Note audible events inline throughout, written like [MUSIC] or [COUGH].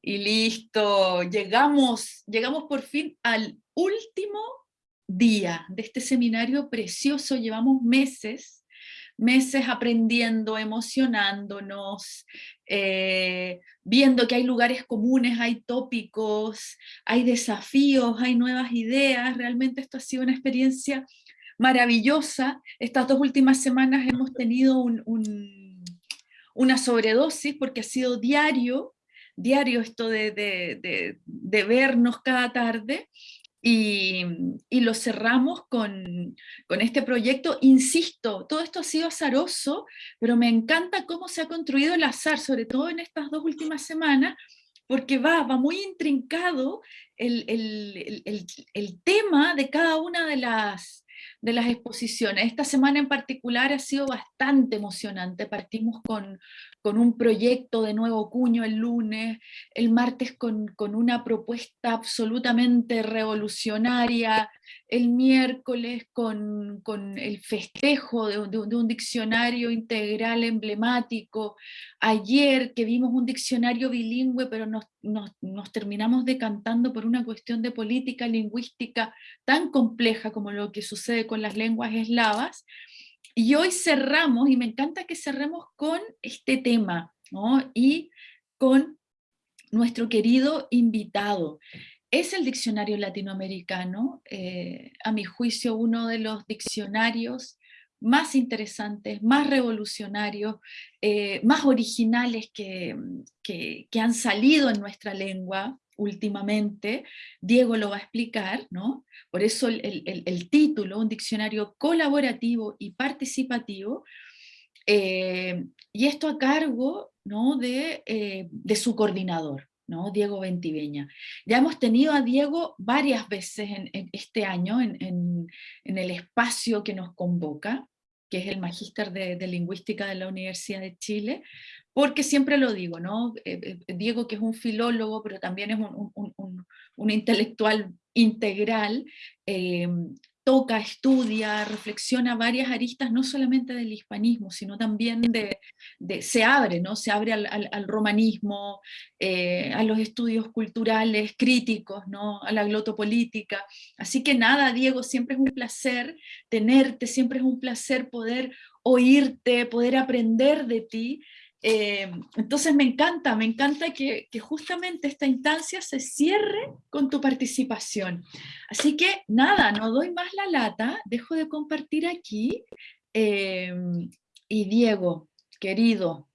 Y listo, llegamos, llegamos por fin al último día de este seminario precioso, llevamos meses, meses aprendiendo, emocionándonos, eh, viendo que hay lugares comunes, hay tópicos, hay desafíos, hay nuevas ideas, realmente esto ha sido una experiencia maravillosa. Estas dos últimas semanas hemos tenido una sobredosis porque ha sido diario, diario esto de, vernos cada tarde, y, lo cerramos con, con, este proyecto. Insisto, todo esto ha sido azaroso, pero me encanta cómo se ha construido el azar, sobre todo en estas dos últimas semanas, porque va, va muy intrincado el, el tema de cada una de las, de las exposiciones. Esta semana en particular ha sido bastante emocionante. Partimos con, con un proyecto de nuevo cuño el lunes, el martes con, con una propuesta absolutamente revolucionaria, el miércoles con, con el festejo de, de, un diccionario integral emblemático, ayer que vimos un diccionario bilingüe pero nos, nos, nos terminamos decantando por una cuestión de política lingüística tan compleja como lo que sucede con las lenguas eslavas, y hoy cerramos, y me encanta que cerremos con este tema, ¿no? y con nuestro querido invitado. Es el diccionario latinoamericano, eh, a mi juicio uno de los diccionarios más interesantes, más revolucionarios, eh, más originales que, que, que, han salido en nuestra lengua últimamente, Diego lo va a explicar, ¿no? Por eso el, título, un diccionario colaborativo y participativo, eh, y esto a cargo ¿no? de, eh, de su coordinador, ¿no? Diego Ventiveña. Ya hemos tenido a Diego varias veces en, este año en, en, el espacio que nos convoca, que es el Magíster de, de, Lingüística de la Universidad de Chile, porque siempre lo digo, ¿no? Eh, eh, Diego que es un filólogo, pero también es un, intelectual integral, eh, toca, estudia, reflexiona varias aristas, no solamente del hispanismo, sino también de, se abre, ¿no? Se abre al, romanismo, a los estudios culturales, críticos, ¿no? A la glotopolítica. Así que nada, Diego, siempre es un placer tenerte, siempre es un placer poder oírte, poder aprender de ti, eh, entonces me encanta, me encanta que, justamente esta instancia se cierre con tu participación. Así que nada, no doy más la lata, dejo de compartir aquí. Eh, y Diego, querido,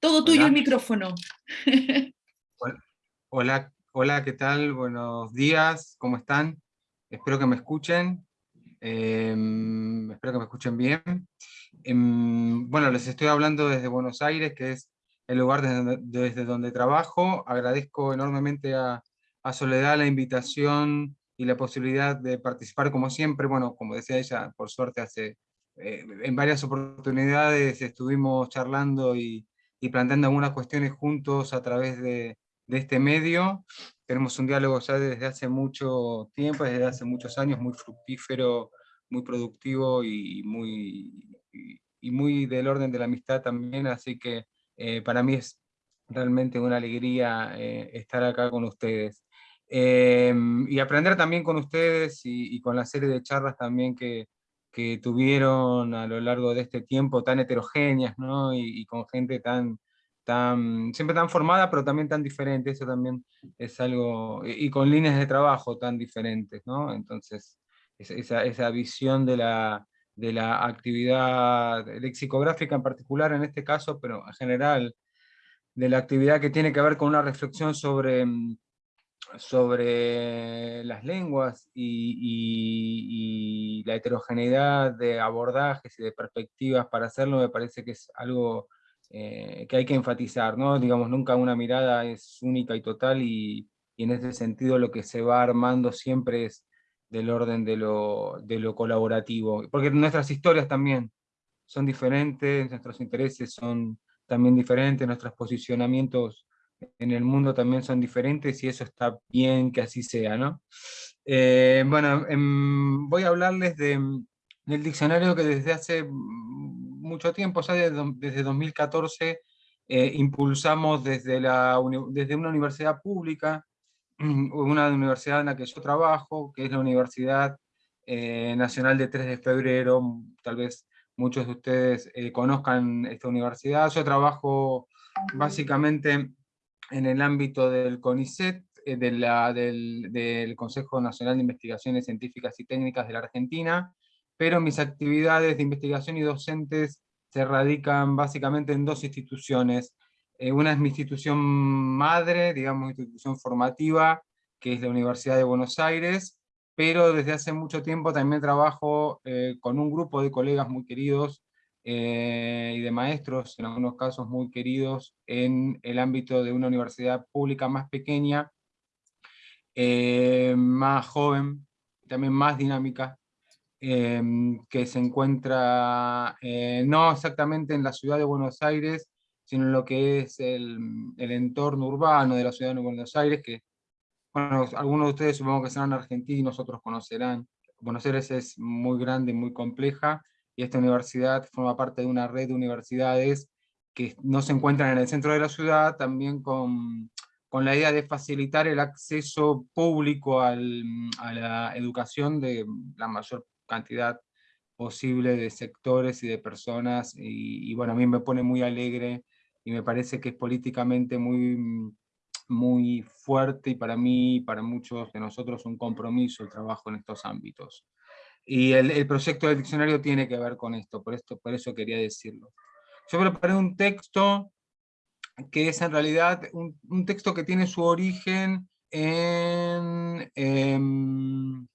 todo tuyo el micrófono. Hola, hola, ¿qué tal? Buenos días, ¿cómo están? Espero que me escuchen. Eh, espero que me escuchen bien. Em, bueno, les estoy hablando desde Buenos Aires, que es el lugar desde, donde trabajo. Agradezco enormemente a, Soledad la invitación y la posibilidad de participar como siempre. Bueno, como decía ella, por suerte hace eh, en varias oportunidades estuvimos charlando y, planteando algunas cuestiones juntos a través de, este medio. Tenemos un diálogo ya desde hace mucho tiempo, desde hace muchos años, muy fructífero, muy productivo y muy y, muy del orden de la amistad también, así que eh, para mí es realmente una alegría eh, estar acá con ustedes. Em, y aprender también con ustedes y, con la serie de charlas también que, que, tuvieron a lo largo de este tiempo tan heterogéneas, ¿no? y, con gente tan, tan, siempre tan formada, pero también tan diferente, eso también es algo, y, con líneas de trabajo tan diferentes, ¿no? Entonces, esa, esa visión de la, de la actividad lexicográfica en particular en este caso, pero en general de la actividad que tiene que ver con una reflexión sobre, mm, sobre las lenguas y, la heterogeneidad de abordajes y de perspectivas para hacerlo, me parece que es algo eh, que hay que enfatizar, ¿no? Digamos, nunca una mirada es única y total y, y en ese sentido lo que se va armando siempre es del orden de lo, de lo colaborativo, porque nuestras historias también son diferentes, nuestros intereses son también diferentes, nuestros posicionamientos en el mundo también son diferentes y eso está bien que así sea, ¿no? Eh, bueno, em, voy a hablarles de, del diccionario que desde hace mucho tiempo, ya desde, desde 2014, impulsamos desde, la, desde una universidad pública, una universidad en la que yo trabajo, que es la Universidad Nacional de 3 de Febrero, tal vez muchos de ustedes conozcan esta universidad. Yo trabajo básicamente en el ámbito del CONICET, eh, del, Consejo Nacional de Investigaciones Científicas y Técnicas de la Argentina, pero mis actividades de investigación y docentes se radican básicamente en dos instituciones. Eh, una es mi institución madre, digamos institución formativa, que es la Universidad de Buenos Aires, pero desde hace mucho tiempo también trabajo eh, con un grupo de colegas muy queridos y de maestros, en algunos casos muy queridos, en el ámbito de una universidad pública más pequeña, eh, más joven, también más dinámica, que se encuentra eh, no exactamente en la ciudad de Buenos Aires, sino en lo que es el, entorno urbano de la ciudad de Buenos Aires, que bueno, algunos de ustedes supongo que serán argentinos, otros conocerán. Buenos Aires es muy grande, muy compleja, y esta universidad forma parte de una red de universidades que no se encuentran en el centro de la ciudad, también con con la idea de facilitar el acceso público a la educación de la mayor cantidad posible de sectores y de personas, y, bueno, a mí me pone muy alegre, y me parece que es políticamente muy, muy fuerte, y para mí, y para muchos de nosotros, un compromiso el trabajo en estos ámbitos. Y el, proyecto del diccionario tiene que ver con esto, por, esto, por eso quería decirlo. Yo preparé un texto que es en realidad un, texto que tiene su origen en em,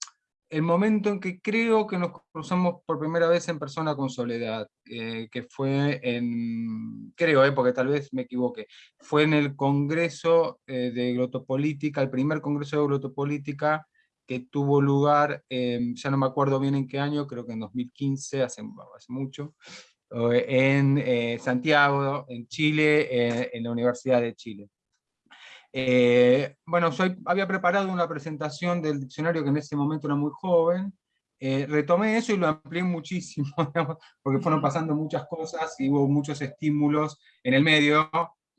el momento en que creo que nos cruzamos por primera vez en persona con Soledad, eh, que fue en, creo, eh, porque tal vez me equivoque, fue en el Congreso eh, de Glotopolítica, el primer Congreso de Glotopolítica que tuvo lugar, ya no me acuerdo bien en qué año, creo que en 2015, hace, hace mucho, en eh, Santiago, en Chile, eh, en la Universidad de Chile. Eh, bueno, soy, había preparado una presentación del diccionario que en ese momento era muy joven, retomé eso y lo amplié muchísimo, [LAUGHS] porque fueron pasando muchas cosas y hubo muchos estímulos en el medio,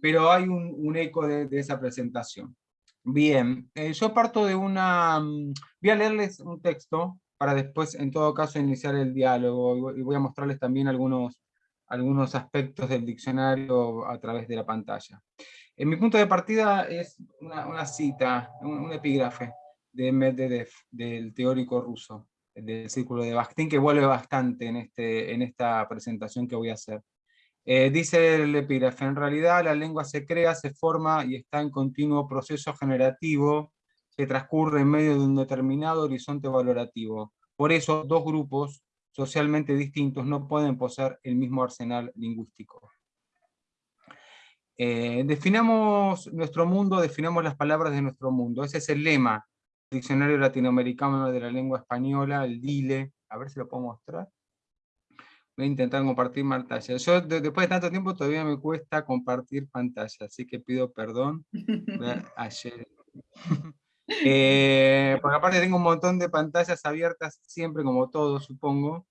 pero hay un, eco de, de, esa presentación. Bien, yo parto de una... Mm, voy a leerles un texto para después, en todo caso, iniciar el diálogo, y voy a mostrarles también algunos, algunos aspectos del diccionario a través de la pantalla. En mi punto de partida es una, cita, un, epígrafe de Medvedev, del teórico ruso, del círculo de Bakhtin, que vuelve bastante en, este, en esta presentación que voy a hacer. Eh, dice el epígrafe, en realidad la lengua se crea, se forma y está en continuo proceso generativo que transcurre en medio de un determinado horizonte valorativo. Por eso, dos grupos socialmente distintos no pueden poseer el mismo arsenal lingüístico. Eh, definamos nuestro mundo, definamos las palabras de nuestro mundo. Ese es el lema Diccionario Latinoamericano de la Lengua Española, el DILE. A ver si lo puedo mostrar. Voy a intentar compartir pantalla. Yo después de tanto tiempo todavía me cuesta compartir pantalla, así que pido perdón. [LAUGHS] Ayer. [LAUGHS] Eh, porque aparte tengo un montón de pantallas abiertas siempre, como todo, supongo,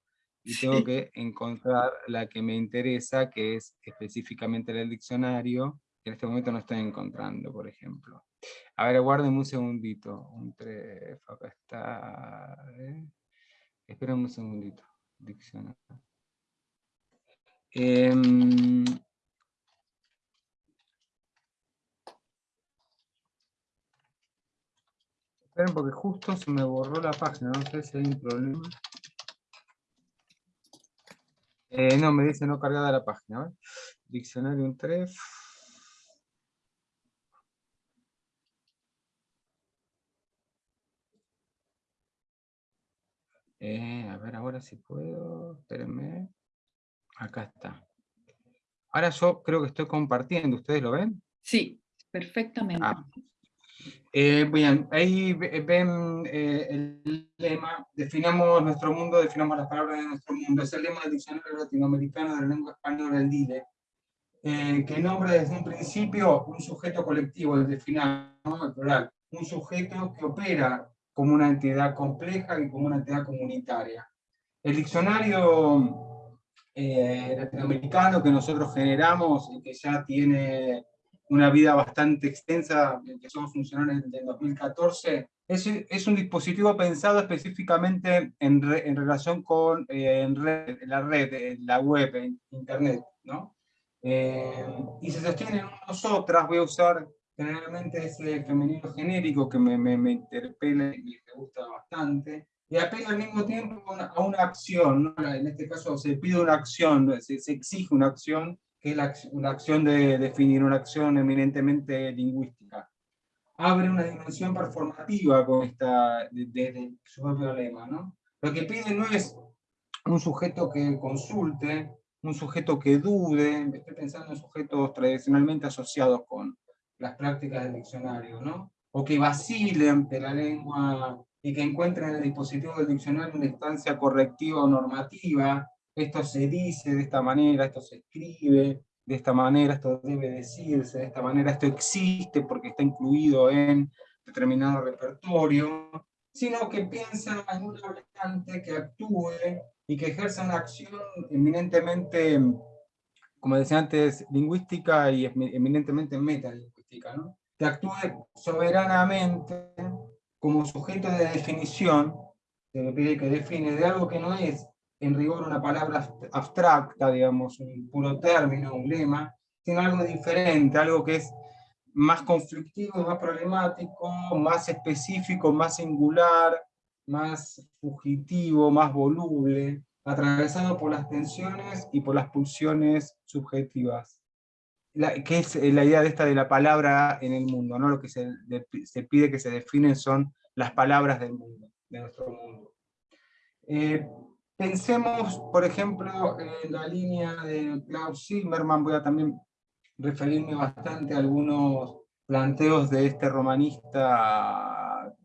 y tengo que encontrar la que me interesa, que es específicamente el diccionario, que en este momento no estoy encontrando, por ejemplo. A ver, guarden un segundito. Un tref, acá está. Esperen un segundito. Diccionario. Em, Esperen porque justo se me borró la página, no sé si hay un problema. Eh, no, me dice no cargada la página. Diccionario un tref. Eh, a ver ahora si puedo. Espérenme. Acá está. Ahora yo creo que estoy compartiendo. ¿Ustedes lo ven? Sí, perfectamente. Ah, eh, bien, ahí ven eh, el lema, definamos nuestro mundo, definamos las palabras de nuestro mundo, es el lema del Diccionario Latinoamericano de la Lengua Española, el DILE, eh, que nombra desde un principio un sujeto colectivo, desde final, ¿no? plural, un sujeto que opera como una entidad compleja y como una entidad comunitaria. El diccionario eh, latinoamericano que nosotros generamos y que ya tiene una vida bastante extensa, empezó a funcionar en, el 2014, es, es, un dispositivo pensado específicamente en, en relación con eh, en la red, la web, internet, ¿no? Eh, y se sostiene en nosotras, voy a usar generalmente ese femenino genérico que me, me, me interpela y me gusta bastante, y apela al mismo tiempo a una acción, ¿no? en este caso se pide una acción, se, se exige una acción, que es la, una acción de definir una acción eminentemente lingüística. Abre una dimensión performativa con esta, desde de, su propio lema. ¿no? Lo que pide no es un sujeto que consulte, un sujeto que dude, estoy pensando en sujetos tradicionalmente asociados con las prácticas del diccionario, ¿no? o que vacile ante la lengua y que encuentren en el dispositivo del diccionario una instancia correctiva o normativa, esto se dice de esta manera, esto se escribe de esta manera, esto debe decirse de esta manera, esto existe porque está incluido en determinado repertorio, sino que piensa en un hablante que actúe y que ejerza una acción eminentemente, como decía antes, lingüística y eminentemente metalingüística, ¿no? que actúe soberanamente como sujeto de definición, que pide que define de algo que no es en rigor una palabra abstracta, digamos, un puro término, un lema, sino algo diferente, algo que es más conflictivo, más problemático, más específico, más singular, más fugitivo, más voluble, atravesado por las tensiones y por las pulsiones subjetivas. La, que es la idea de esta de la palabra en el mundo, ¿no? Lo que se, se pide que se definen son las palabras del mundo, de nuestro mundo. Eh, Pensemos, por ejemplo, en la línea de Klaus Zimmermann, voy a también referirme bastante a algunos planteos de este romanista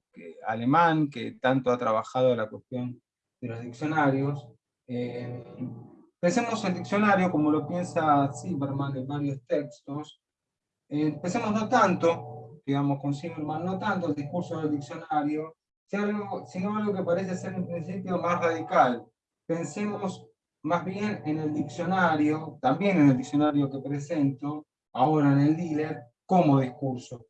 alemán que tanto ha trabajado la cuestión de los diccionarios. Eh, pensemos el diccionario como lo piensa Zimmermann en varios textos. Eh, pensemos no tanto, digamos con Zimmermann, no tanto el discurso del diccionario, sino algo que parece ser en principio más radical, pensemos más bien en el diccionario, también en el diccionario que presento, ahora en el dealer, como discurso.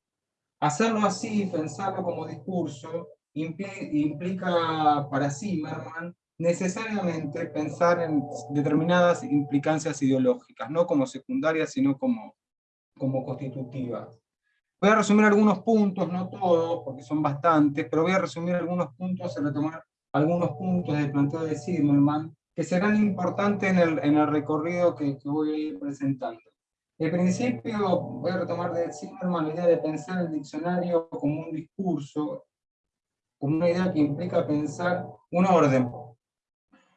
Hacerlo así, pensarlo como discurso, implica para Zimmerman necesariamente pensar en determinadas implicancias ideológicas, no como secundarias, sino como, como constitutivas. Voy a resumir algunos puntos, no todos, porque son bastantes, pero voy a resumir algunos puntos y retomar algunos puntos del planteo de Zimmerman que serán importantes en el, en el recorrido que, que, voy a ir presentando. En principio, voy a retomar de Zimmerman la idea de pensar el diccionario como un discurso, como una idea que implica pensar un orden,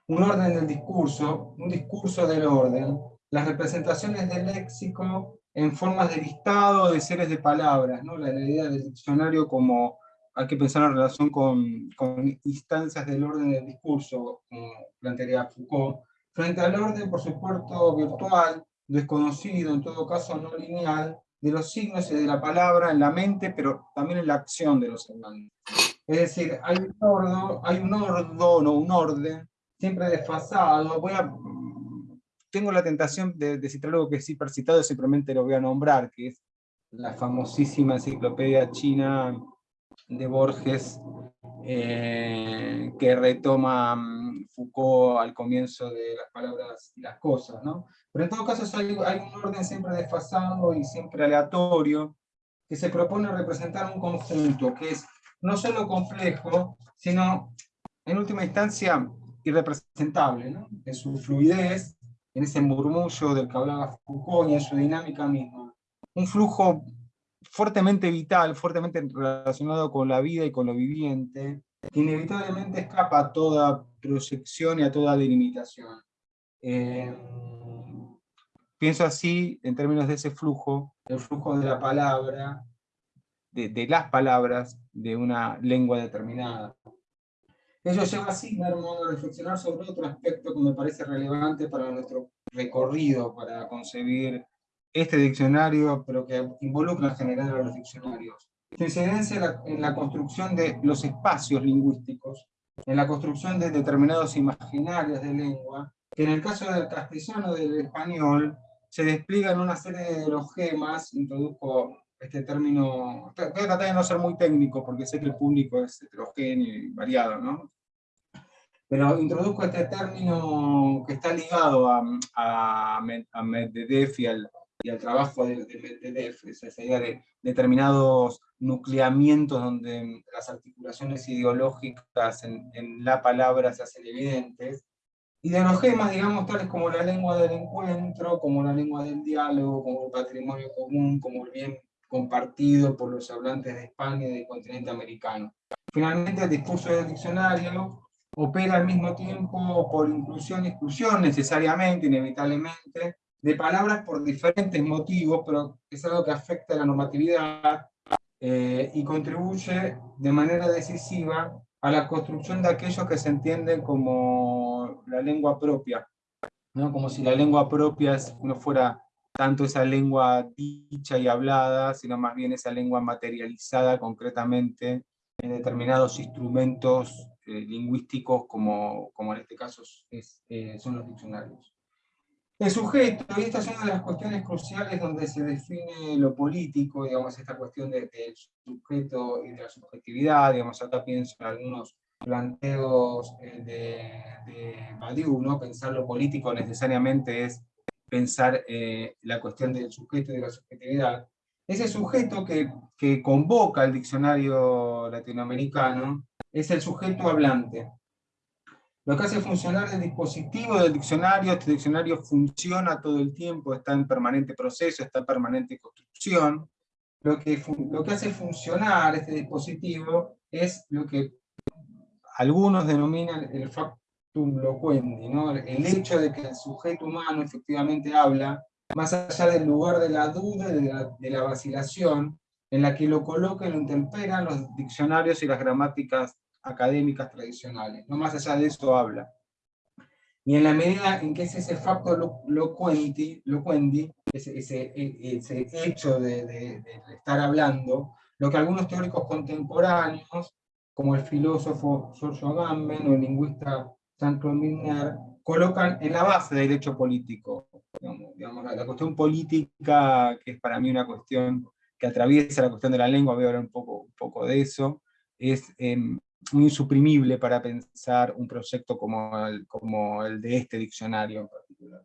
un orden del discurso, un discurso del orden, las representaciones del léxico en formas de listado de seres de palabras, ¿no? la idea del diccionario como hay que pensar en relación con, con, instancias del orden del discurso, como plantearía Foucault, frente al orden, por supuesto, virtual, desconocido, en todo caso no lineal, de los signos y de la palabra en la mente, pero también en la acción de los hermanos. Es decir, hay un orden, hay un o un orden, siempre desfasado. Voy a, tengo la tentación de, de citar algo que sí percitado, simplemente lo voy a nombrar, que es la famosísima enciclopedia china de Borges eh, que retoma mm, Foucault al comienzo de las palabras y las cosas, ¿no? Pero en todo caso hay, hay un orden siempre desfasado y siempre aleatorio que se propone representar un conjunto que es no solo complejo, sino en última instancia irrepresentable, ¿no? en su fluidez, en ese murmullo del que hablaba Foucault y en su dinámica misma. Un flujo fuertemente vital, fuertemente relacionado con la vida y con lo viviente, que inevitablemente escapa a toda proyección y a toda delimitación. Eh, pienso así, en términos de ese flujo, el flujo de la palabra, de, de las palabras de una lengua determinada. Ello lleva a Zimmerman a reflexionar sobre otro aspecto que me parece relevante para nuestro recorrido, para concebir este diccionario, pero que involucra en general a los diccionarios. Su incidencia en la, construcción de los espacios lingüísticos, en la construcción de determinados imaginarios de lengua, que en el caso del castellano del español, se despliegan una serie de los gemas, introduzco este término, voy a tratar de no ser muy técnico, porque sé que el público es heterogéneo y variado, ¿no? Pero introduzco este término que está ligado a, a, a Medvedev y al, y al trabajo de, Medvedev, esa idea de determinados nucleamientos donde las articulaciones ideológicas en, en la palabra se hacen evidentes, y de los gemas, digamos, tales como la lengua del encuentro, como la lengua del diálogo, como el patrimonio común, como el bien compartido por los hablantes de España y del continente americano. Finalmente, el discurso del diccionario opera al mismo tiempo por inclusión y exclusión, necesariamente, inevitablemente, de palabras por diferentes motivos, pero es algo que afecta a la normatividad eh, y contribuye de manera decisiva a la construcción de aquellos que se entienden como la lengua propia, ¿no? como si la lengua propia no fuera tanto esa lengua dicha y hablada, sino más bien esa lengua materializada concretamente en determinados instrumentos eh, lingüísticos como, como en este caso es, eh, son los diccionarios. El sujeto, y esta es una de las cuestiones cruciales donde se define lo político, digamos, esta cuestión del sujeto y de la subjetividad, digamos, acá pienso en algunos planteos eh, de, de Badiou, ¿no? Pensar lo político necesariamente es pensar eh, la cuestión del sujeto y de la subjetividad. Ese sujeto que, que convoca el diccionario latinoamericano es el sujeto hablante, lo que hace funcionar el dispositivo del diccionario, este diccionario funciona todo el tiempo, está en permanente proceso, está en permanente construcción. Lo que, lo que hace funcionar este dispositivo es lo que algunos denominan el factum loquendi, ¿no? el hecho de que el sujeto humano efectivamente habla, más allá del lugar de la duda de la, de la vacilación, en la que lo colocan y lo interpelan los diccionarios y las gramáticas académicas tradicionales. No más allá de eso habla. Y en la medida en que es ese factor locuenti, locuendi, ese, ese, ese hecho de, de, estar hablando, lo que algunos teóricos contemporáneos, como el filósofo Giorgio Agamben o el lingüista Jean-Claude Milner, colocan en la base del hecho político. Digamos, la, cuestión política, que es para mí una cuestión que atraviesa la cuestión de la lengua, voy a hablar un poco, un poco de eso, es em, muy insuprimible para pensar un proyecto como el, como el de este diccionario en particular.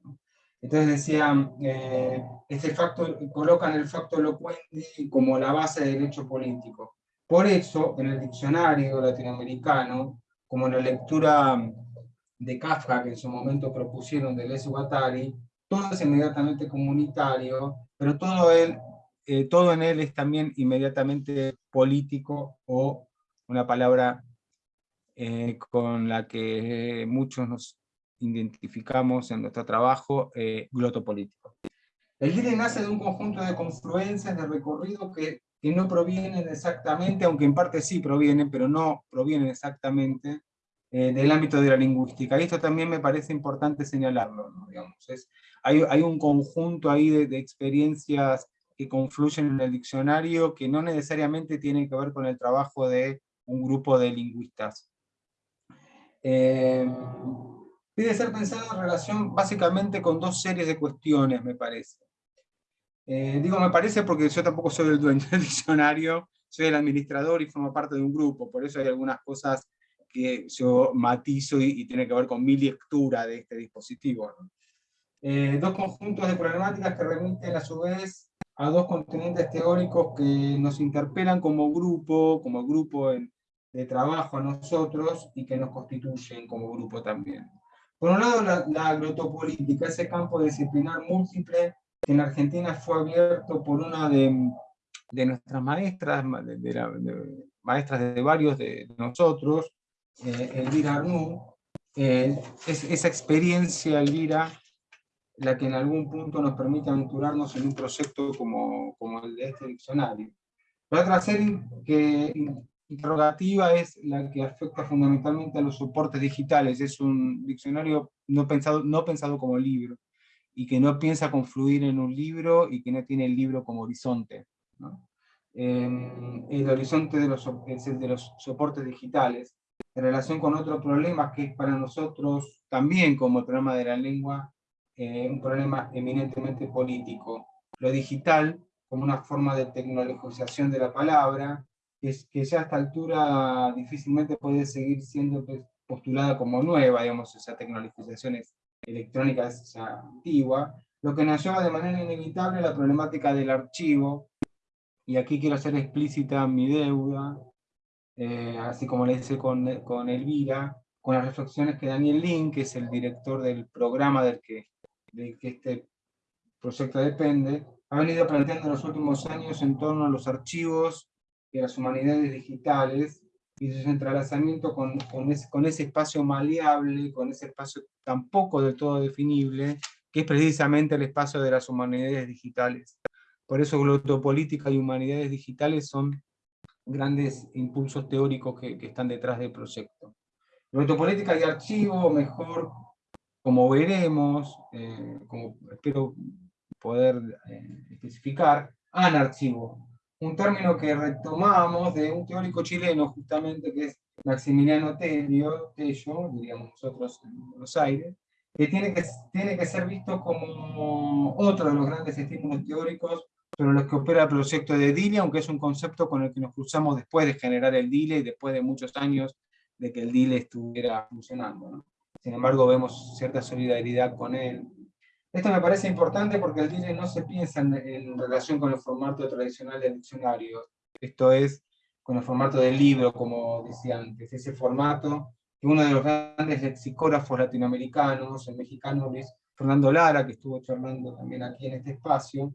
Entonces decían, eh, este facto, colocan el facto locuendi como la base del derecho político. Por eso, en el diccionario latinoamericano, como en la lectura de Kafka, que en su momento propusieron de Les Guattari, todo es inmediatamente comunitario, pero todo, él, eh, todo en él es también inmediatamente político o una palabra eh, con la que muchos nos identificamos en nuestro trabajo, eh, glotopolítico. El líder nace de un conjunto de confluencias de recorrido que, no provienen exactamente, aunque en parte sí provienen, pero no provienen exactamente eh, del ámbito de la lingüística. Y esto también me parece importante señalarlo. Digamos, es, hay, hay, un conjunto ahí de, de experiencias que confluyen en el diccionario que no necesariamente tienen que ver con el trabajo de un grupo de lingüistas. Eh, pide ser pensado en relación básicamente con dos series de cuestiones, me parece. Eh, digo me parece porque yo tampoco soy el dueño [LAUGHS] del diccionario, soy el administrador y formo parte de un grupo, por eso hay algunas cosas que yo matizo y, tiene que ver con mi lectura de este dispositivo. Eh, dos conjuntos de problemáticas que remiten a su vez a dos continentes teóricos que nos interpelan como grupo, como grupo en, de trabajo a nosotros y que nos constituyen como grupo también. Por un lado, la, la glotopolítica, ese campo disciplinar múltiple que en Argentina fue abierto por una de, de nuestras maestras, de, de, la, de, maestras de varios de nosotros, eh, Elvira Arnú, eh, es, esa experiencia, Elvira, la que en algún punto nos permite aventurarnos en un proyecto como, como el de este diccionario. La otra serie que interrogativa es la que afecta fundamentalmente a los soportes digitales. Es un diccionario no pensado, no pensado como libro, y que no piensa confluir en un libro y que no tiene el libro como horizonte. Eh, el horizonte de los, es el de los soportes digitales. en relación con otro problema que es para nosotros también como problema de la lengua, eh, un problema eminentemente político. Lo digital como una forma de tecnologización de la palabra, que, es, que ya a esta altura difícilmente puede seguir siendo pues, postulada como nueva, digamos, esa tecnologización electrónica es ya antigua, lo que nos lleva de manera inevitable la problemática del archivo, y aquí quiero hacer explícita mi deuda, eh, así como le hice con, con Elvira, con las reflexiones que Daniel Lin, que es el director del programa del que, del que este proyecto depende, ha venido planteando en los últimos años en torno a los archivos y las humanidades digitales, y su entrelazamiento con, con, ese, con ese espacio maleable, con ese espacio tampoco del todo definible, que es precisamente el espacio de las humanidades digitales. Por eso glotopolítica y humanidades digitales son grandes impulsos teóricos que, están detrás del proyecto. Glotopolítica y archivo, mejor, como veremos, eh, como espero poder eh, especificar, anarchivo, un término que retomamos de un teórico chileno justamente que es Maximiliano Tello, Tello diríamos nosotros en Buenos Aires, que tiene, que tiene que ser visto como otro de los grandes estímulos teóricos sobre los que opera el proyecto de DILE, aunque es un concepto con el que nos cruzamos después de generar el DILE y después de muchos años de que el DILE estuviera funcionando. Sin embargo, vemos cierta solidaridad con él, esto me parece importante porque el DILE no se piensa en, relación con el formato tradicional del diccionario, esto es, con el formato del libro, como decía antes, ese formato que uno de los grandes lexicógrafos latinoamericanos, el mexicano Luis Fernando Lara, que estuvo charlando también aquí en este espacio,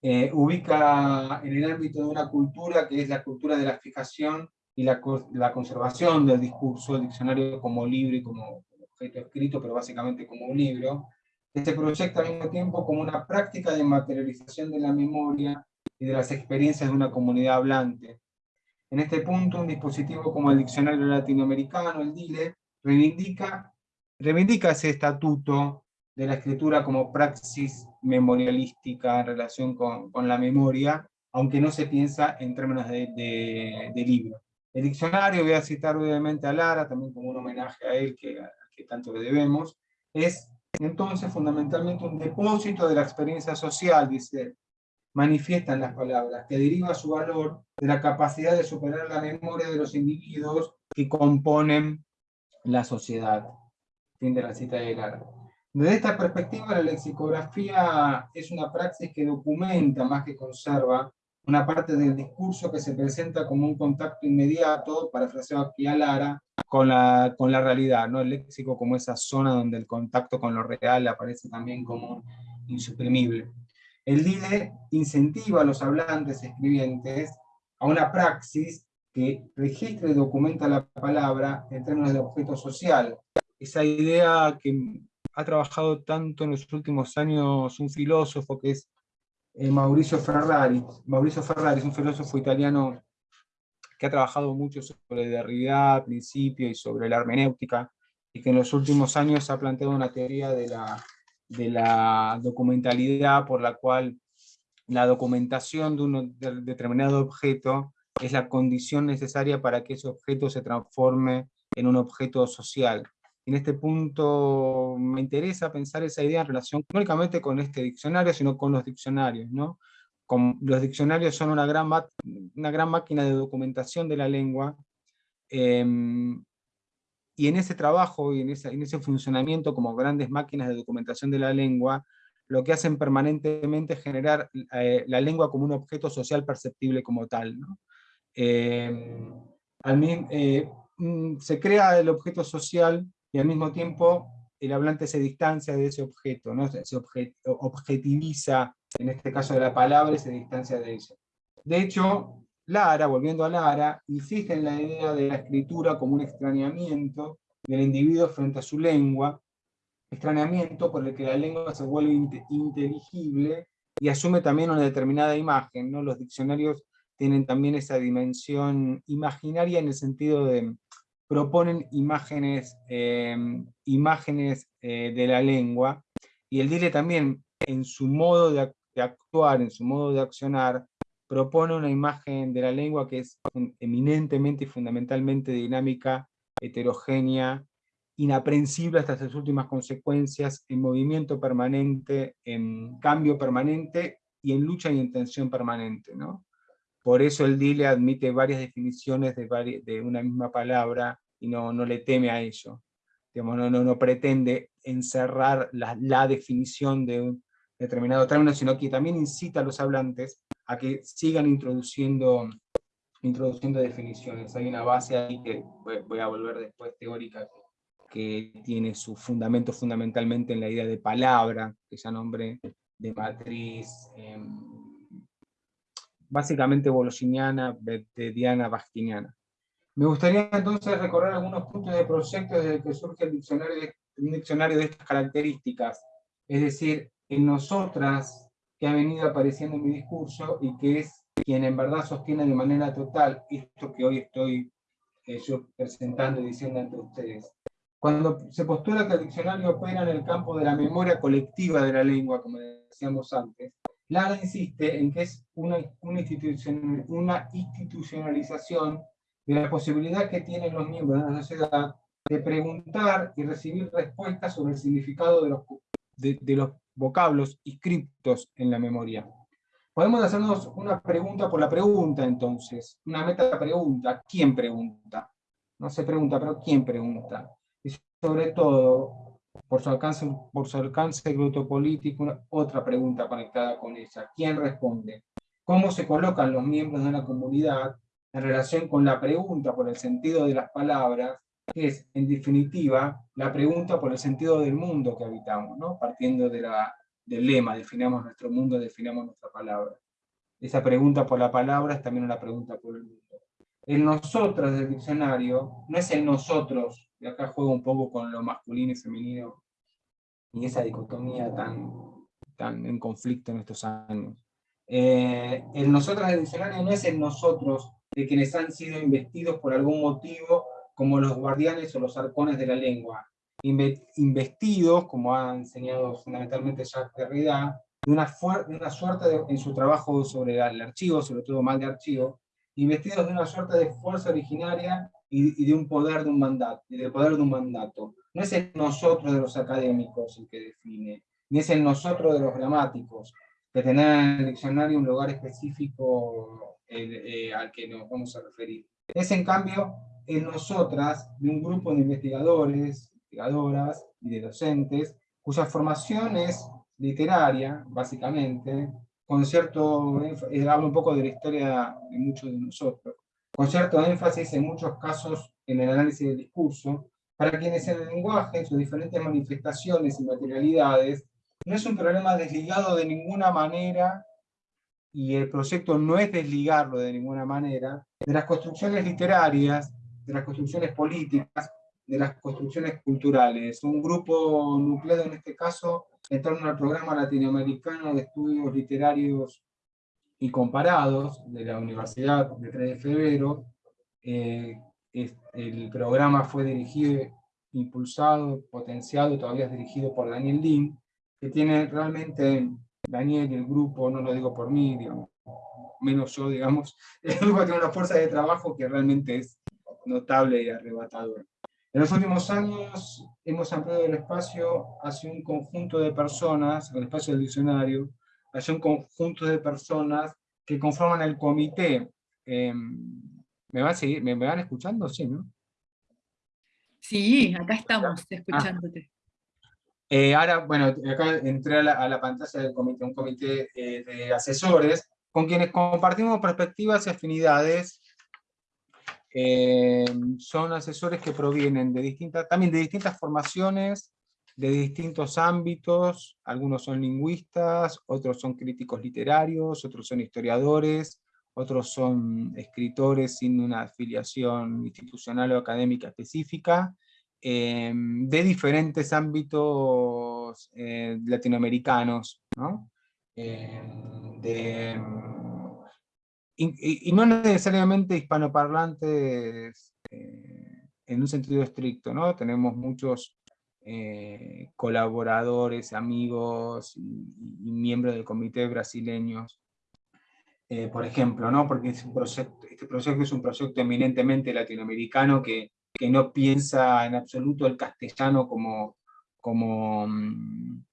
eh, ubica en el ámbito de una cultura que es la cultura de la fijación y la, la conservación del discurso, el diccionario como libro y como objeto escrito, pero básicamente como un libro, que se proyecta al mismo tiempo como una práctica de materialización de la memoria y de las experiencias de una comunidad hablante. En este punto, un dispositivo como el Diccionario Latinoamericano, el DILE, reivindica, reivindica ese estatuto de la escritura como praxis memorialística en relación con, con la memoria, aunque no se piensa en términos de, de, de, libro. El diccionario, voy a citar brevemente a Lara, también como un homenaje a él que, que tanto le debemos, es entonces fundamentalmente un depósito de la experiencia social, dice, manifiestan las palabras, que deriva su valor de la capacidad de superar la memoria de los individuos que componen la sociedad. Fin de la cita de Lara. Desde esta perspectiva, la lexicografía es una praxis que documenta más que conserva una parte del discurso que se presenta como un contacto inmediato, parafraseado aquí a Lara, con la, con la realidad, ¿no? el léxico como esa zona donde el contacto con lo real aparece también como insuprimible. El DIDE incentiva a los hablantes escribientes a una praxis que registra y documenta la palabra en términos de objeto social. Esa idea que ha trabajado tanto en los últimos años un filósofo que es eh, Mauricio Ferrari. Mauricio Ferrari es un filósofo italiano que ha trabajado mucho sobre Derrida, principio, y sobre la hermenéutica, y que en los últimos años ha planteado una teoría de la, de la documentalidad por la cual la documentación de un determinado objeto es la condición necesaria para que ese objeto se transforme en un objeto social. En este punto me interesa pensar esa idea en relación no únicamente con este diccionario, sino con los diccionarios. ¿no? Los diccionarios son una gran, máquina de documentación de la lengua, eh, y en ese trabajo y en, ese funcionamiento como grandes máquinas de documentación de la lengua, lo que hacen permanentemente es generar eh, la lengua como un objeto social perceptible como tal. al, eh, mm, se crea el objeto social y al mismo tiempo el hablante se distancia de ese objeto, ¿no? se objetiviza, en este caso de la palabra, se distancia de eso. De hecho, Lara, volviendo a Lara, insiste en la idea de la escritura como un extrañamiento del individuo frente a su lengua, extrañamiento por el que la lengua se vuelve inteligible y asume también una determinada imagen. ¿no? Los diccionarios tienen también esa dimensión imaginaria en el sentido de proponen imágenes, eh, imágenes eh, de la lengua, y el DILE también, en su modo de, actuar, en su modo de accionar, propone una imagen de la lengua que es eminentemente y fundamentalmente dinámica, heterogénea, inaprensible hasta sus últimas consecuencias, en movimiento permanente, en cambio permanente y en lucha y en tensión permanente. ¿no? Por eso el DILE admite varias definiciones de, de una misma palabra y no, no le teme a ello. Digamos, no, no, no pretende encerrar la, la definición de un determinado término, sino que también incita a los hablantes a que sigan introduciendo, introduciendo definiciones. Hay una base ahí que voy a volver después teórica, que tiene su fundamento fundamentalmente en la idea de palabra, que ya nombré, de matriz, em, básicamente bolosiniana, Diana bastiniana. Me gustaría entonces recorrer algunos puntos de proyecto desde que surge el diccionario, un diccionario de estas características, es decir, en nosotras, que ha venido apareciendo en mi discurso y que es quien en verdad sostiene de manera total esto que hoy estoy eh, yo presentando y diciendo ante ustedes. Cuando se postula que el diccionario opera en el campo de la memoria colectiva de la lengua, como decíamos antes, Lara insiste en que es una, una, una institucionalización de la posibilidad que tienen los miembros de la sociedad de preguntar y recibir respuestas sobre el significado de los, de, de los vocablos inscriptos en la memoria. Podemos hacernos una pregunta por la pregunta, entonces, una meta pregunta, ¿quién pregunta? No se pregunta, pero ¿quién pregunta? Y sobre todo, por su alcance, por su alcance político, otra pregunta conectada con ella, ¿quién responde? ¿Cómo se colocan los miembros de una comunidad en relación con la pregunta por el sentido de las palabras es, en definitiva, la pregunta por el sentido del mundo que habitamos, ¿no? partiendo de la, del lema, definamos nuestro mundo, definamos nuestra palabra. Esa pregunta por la palabra es también una pregunta por el mundo. El nosotros del diccionario no es el nosotros, y acá juego un poco con lo masculino y femenino, y esa dicotomía tan, tan en conflicto en estos años. Eh, el nosotros del diccionario no es el nosotros de quienes han sido investidos por algún motivo como los guardianes o los arcones de la lengua, investidos, como ha enseñado fundamentalmente Jacques Derrida, de una, una suerte en su trabajo sobre el archivo, sobre todo mal de archivo, investidos de una suerte de fuerza originaria y, de un poder de un mandato, y del poder de un mandato. No es el nosotros de los académicos el que define, ni es el nosotros de los gramáticos, que tener en el diccionario un lugar específico eh, al que nos vamos a referir. Es en cambio en nosotras de un grupo de investigadores, investigadoras y de docentes, cuya formación es literaria, básicamente, con cierto, eh, hablo un poco de la historia de muchos de nosotros, con cierto énfasis en muchos casos en el análisis del discurso, para quienes en el lenguaje, en sus diferentes manifestaciones y materialidades, no es un problema desligado de ninguna manera, y el proyecto no es desligarlo de ninguna manera, de las construcciones literarias de las construcciones políticas, de las construcciones culturales. Un grupo nucleado en este caso en torno al programa latinoamericano de estudios literarios y comparados de la Universidad de 3 de Febrero. Eh, el programa fue dirigido, impulsado, potenciado, todavía es dirigido por Daniel Lin, que tiene realmente, Daniel y el grupo, no lo digo por mí, menos yo, digamos, [LAUGHS] el grupo tiene una fuerza de trabajo que realmente es notable y arrebatador. En los últimos años hemos ampliado el espacio hacia un conjunto de personas, el espacio del diccionario, hacia un conjunto de personas que conforman el comité. Em, ¿me, van a seguir? ¿Me, van escuchando? Sí, ¿no? Sí, acá estamos ah. escuchándote. Eh, ahora, bueno, acá entré a la, pantalla del comité, un comité eh, de asesores, con quienes compartimos perspectivas y afinidades eh, son asesores que provienen de distintas, también de distintas formaciones, de distintos ámbitos, algunos son lingüistas, otros son críticos literarios, otros son historiadores, otros son escritores sin una afiliación institucional o académica específica, eh, de diferentes ámbitos eh, latinoamericanos, ¿no? de, y, no necesariamente hispanoparlantes eh, en un sentido estricto, ¿no? Tenemos muchos eh, colaboradores, amigos y, miembros del comité brasileños. eh, por ejemplo, ¿no? porque este proyecto es un proyecto eminentemente latinoamericano que, que no piensa en absoluto el castellano como, como mm,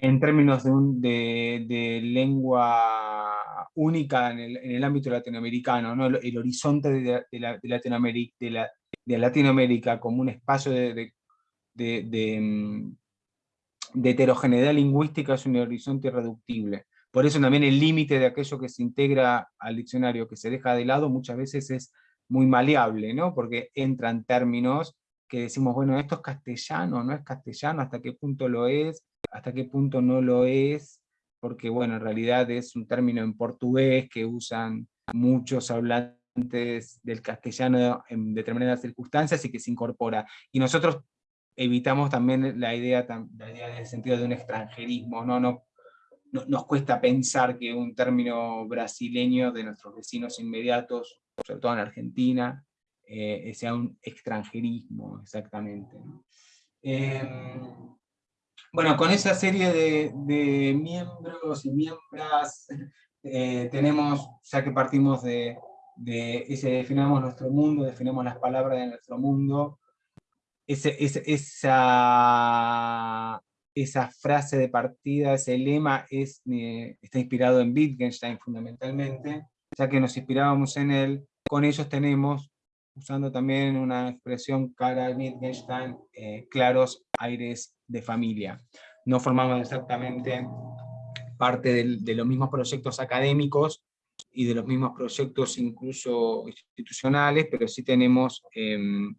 en términos de, de, lengua única en el, en el, ámbito latinoamericano, ¿no? el, horizonte de, la, Latinoamérica, de, la, de Latinoamérica como un espacio de, mm, de, heterogeneidad lingüística es un horizonte irreductible. Por eso también el límite de aquello que se integra al diccionario, que se deja de lado, muchas veces es muy maleable, ¿no? porque entran términos que decimos, bueno, esto es castellano, no es castellano, hasta qué punto lo es, hasta qué punto no lo es, porque bueno, en realidad es un término en portugués que usan muchos hablantes del castellano en determinadas circunstancias y que se incorpora. Y nosotros evitamos también la idea, la idea en el sentido de un extranjerismo, no, no nos cuesta pensar que un término brasileño de nuestros vecinos inmediatos, sobre todo en Argentina, eh, sea un extranjerismo exactamente. Em, bueno, con esa serie de, miembros y miembros eh, tenemos, ya que partimos de, de ese definamos nuestro mundo, definimos las palabras de nuestro mundo, ese, esa esa frase de partida, ese lema es, eh, está inspirado en Wittgenstein fundamentalmente, ya que nos inspirábamos en él, con ellos tenemos, usando también una expresión cara a Wittgenstein, eh, claros aires de familia. No formamos exactamente parte de los mismos proyectos académicos y de los mismos proyectos incluso institucionales, pero sí tenemos em,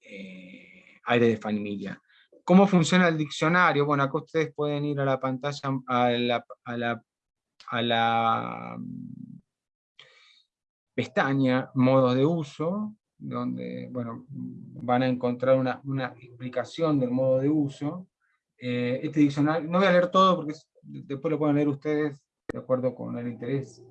eh, aire de familia. ¿Cómo funciona el diccionario? Bueno, acá ustedes pueden ir a la pantalla, a la, mm, pestaña modos de uso, donde bueno, van a encontrar una, explicación del modo de uso. Eh, este diccionario, no voy a leer todo porque después lo pueden leer ustedes de acuerdo con el interés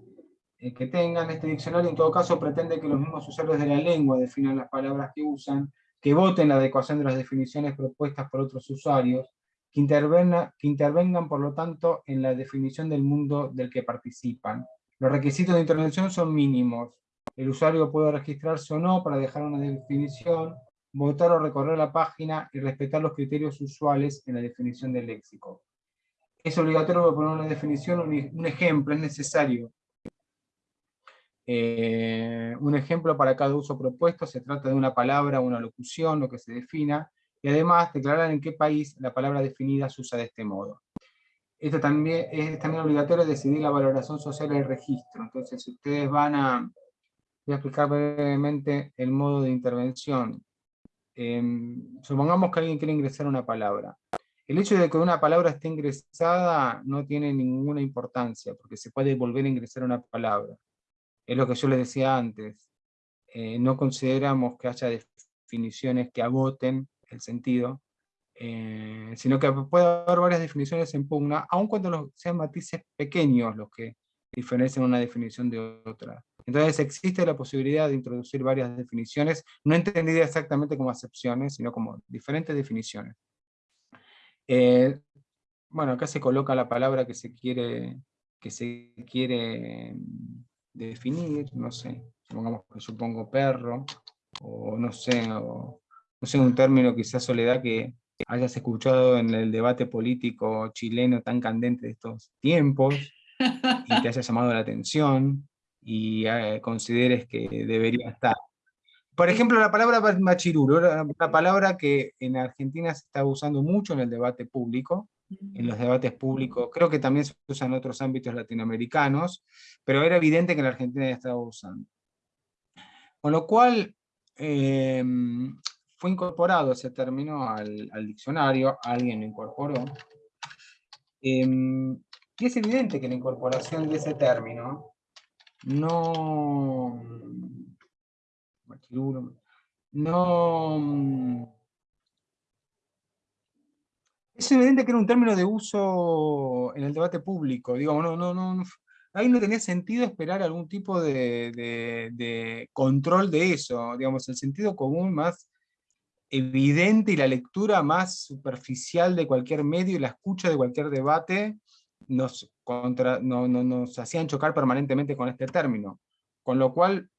eh, que tengan. Este diccionario en todo caso pretende que los mismos usuarios de la lengua definan las palabras que usan, que voten la adecuación de las definiciones propuestas por otros usuarios, que, que intervengan por lo tanto en la definición del mundo del que participan. Los requisitos de intervención son mínimos. El usuario puede registrarse o no para dejar una definición, votar o recorrer la página y respetar los criterios usuales en la definición del léxico. Es obligatorio poner una definición, un ejemplo, es necesario eh, un ejemplo para cada uso propuesto, se trata de una palabra, una locución, lo que se defina, y además declarar en qué país la palabra definida se usa de este modo. Esto también es también obligatorio decidir la valoración social del registro. Entonces, si ustedes van a, voy a explicar brevemente el modo de intervención. Em, supongamos que alguien quiere ingresar una palabra. El hecho de que una palabra esté ingresada no tiene ninguna importancia, porque se puede volver a ingresar una palabra es lo que yo les decía antes, eh, no consideramos que haya definiciones que agoten el sentido, eh, sino que puede haber varias definiciones en pugna, aun cuando sean matices pequeños los que diferencian una definición de otra. Entonces existe la posibilidad de introducir varias definiciones, no entendidas exactamente como acepciones, sino como diferentes definiciones. Eh, bueno, acá se coloca la palabra que se quiere, que se quiere definir, no sé, supongamos que supongo perro, o no sé, o, no sé, un término quizás soledad que hayas escuchado en el debate político chileno tan candente de estos tiempos, y te haya llamado la atención, y eh, consideres que debería estar. Por ejemplo, la palabra machirulo, una palabra que en Argentina se está usando mucho en el debate público, en los debates públicos, creo que también se usa en otros ámbitos latinoamericanos, pero era evidente que en la Argentina ya estaba usando. Con lo cual, em, fue incorporado ese término al, diccionario, alguien lo incorporó, em, y es evidente que la incorporación de ese término no, no es evidente que era un término de uso en el debate público, digo, no, no, no, ahí no tenía sentido esperar algún tipo de, control de eso, digamos, el sentido común más evidente y la lectura más superficial de cualquier medio y la escucha de cualquier debate nos, hacían chocar permanentemente con este término, con lo cual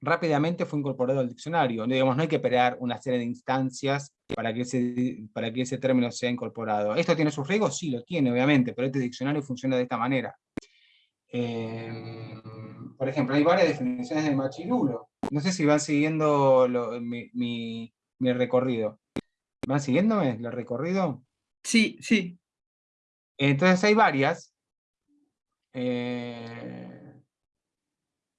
rápidamente fue incorporado al diccionario. Digamos, no hay que esperar una serie de instancias para que, ese, para que ese término sea incorporado. ¿Esto tiene sus riesgos? Sí, lo tiene, obviamente, pero este diccionario funciona de esta manera. Eh, por ejemplo, hay varias definiciones de machirulo. No sé si van siguiendo mi, recorrido. ¿Van siguiéndome el recorrido? Sí, sí. Entonces hay varias. Eh,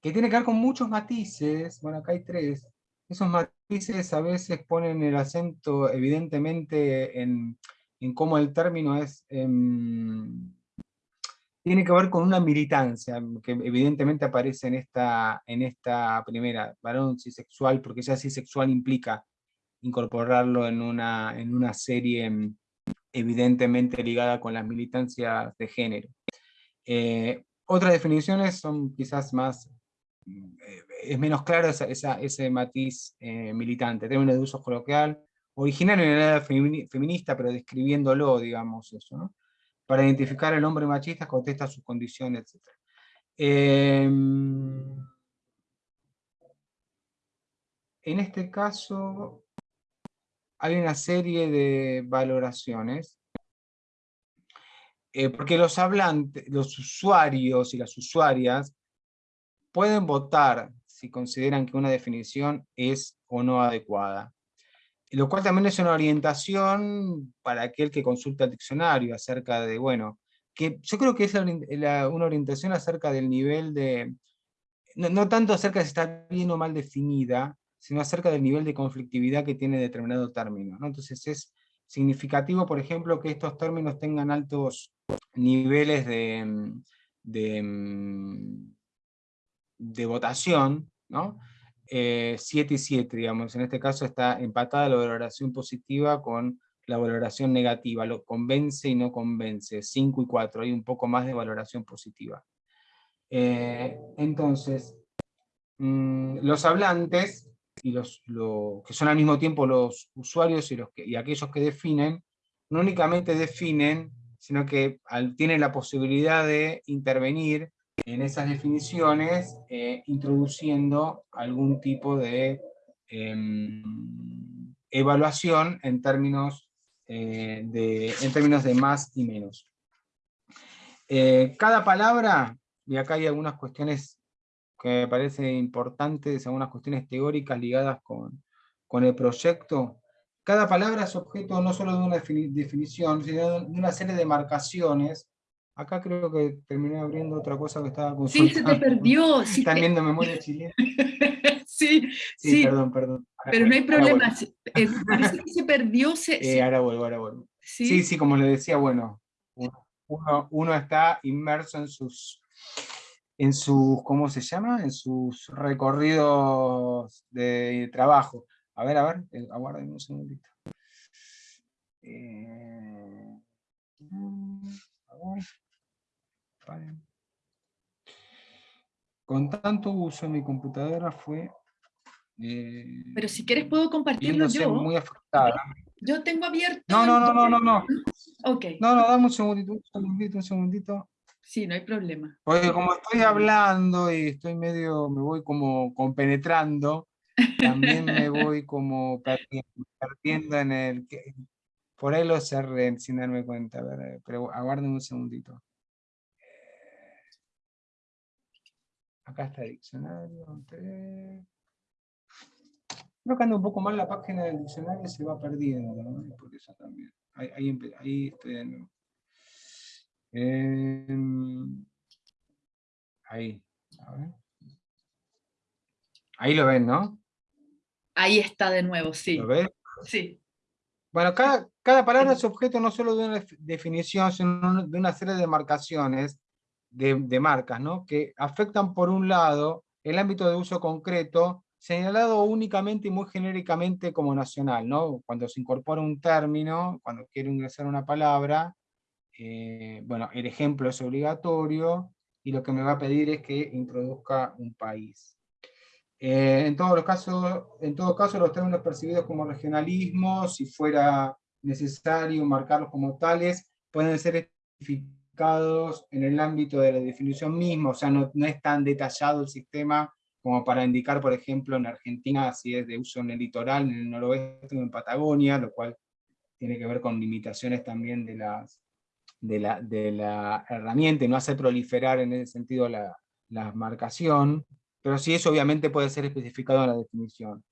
que tienen que ver con muchos matices. Bueno, acá hay tres. Esos matices a veces ponen el acento evidentemente en, cómo el término es... Em, tiene que ver con una militancia, que evidentemente aparece en esta, en esta primera, varón cisexual, porque ya cisexual implica incorporarlo en una, en una serie em, evidentemente ligada con las militancias de género. Eh, otras definiciones son quizás más, eh, es menos claro ese matiz eh, militante, término de uso coloquial, originario en la edad feminista, pero describiéndolo, digamos, eso, ¿no? para identificar al hombre machista, contesta sus condiciones, etc. Em, en este caso, hay una serie de valoraciones, eh, porque los hablantes, los usuarios y las usuarias pueden votar si consideran que una definición es o no adecuada lo cual también es una orientación para aquel que consulta el diccionario acerca de, bueno, que yo creo que es una orientación acerca del nivel de, no, tanto acerca de si está bien o mal definida, sino acerca del nivel de conflictividad que tiene determinado término. Entonces es significativo, por ejemplo, que estos términos tengan altos niveles de, de, de votación, ¿no? 7 eh, y 7, digamos, en este caso está empatada la valoración positiva con la valoración negativa, lo convence y no convence, 5 y 4, hay un poco más de valoración positiva. Eh, entonces, mm, los hablantes, y los, que son al mismo tiempo los usuarios y, los y aquellos que definen, no únicamente definen, sino que tienen la posibilidad de intervenir en esas definiciones eh, introduciendo algún tipo de em, evaluación en términos, eh, de, en términos de más y menos. Eh, cada palabra, y acá hay algunas cuestiones que me parecen importantes, algunas cuestiones teóricas ligadas con, con el proyecto, cada palabra es objeto no solo de una definición, sino de una serie de marcaciones Acá creo que terminé abriendo otra cosa que estaba consultando. Sí, se te perdió. [LAUGHS] Sí, Están viendo memoria chilena. [LAUGHS] sí, sí, perdón, perdón. Pero no hay problema. Eh, parece que se perdió. [LAUGHS] Eh, ahora vuelvo, ahora vuelvo. ¿Sí? sí, como le decía, bueno, uno, uno, está inmerso en sus, en sus, ¿cómo se llama? En sus recorridos de trabajo. A ver, a ver, eh, aguarden un segundito. Eh, con tanto uso mi computadora fue... Eh, Pero si quieres puedo compartirlo yo. muy afectada. Yo tengo abierto... No, no, no, no, no, no. Ok. No, no, dame un segundito, un segundito, un segundito. Sí, no hay problema. Porque como estoy hablando y estoy medio, me voy como compenetrando, también me [LAUGHS] voy como perdiendo, en el... Por ahí lo cerré sin darme cuenta, pero aguarden un segundito. Acá está el diccionario. Creo que anda un poco mal la página del diccionario se va perdiendo, ¿no? Por eso también. Ahí, ahí, estoy de nuevo. Em, ahí, a ver. Ahí lo ven, ¿no? Ahí está de nuevo, sí. ¿Lo ves? Sí. Bueno, cada, cada palabra es objeto no solo de una definición, sino de una serie de marcaciones de, marcas, ¿no? que afectan por un lado el ámbito de uso concreto, señalado únicamente y muy genéricamente como nacional, ¿no? cuando se incorpora un término, cuando quiero ingresar una palabra, eh, bueno, el ejemplo es obligatorio, y lo que me va a pedir es que introduzca un país. Eh, en, todos los casos, en todo caso, los términos percibidos como regionalismo, si fuera necesario marcarlos como tales, pueden ser especificados en el ámbito de la definición misma, o sea, no, no es tan detallado el sistema como para indicar, por ejemplo, en Argentina si es de uso en el litoral, en el noroeste o en Patagonia, lo cual tiene que ver con limitaciones también de, las, de, la, de la herramienta, y no hace proliferar en ese sentido la, la marcación, pero sí eso obviamente puede ser especificado en la definición.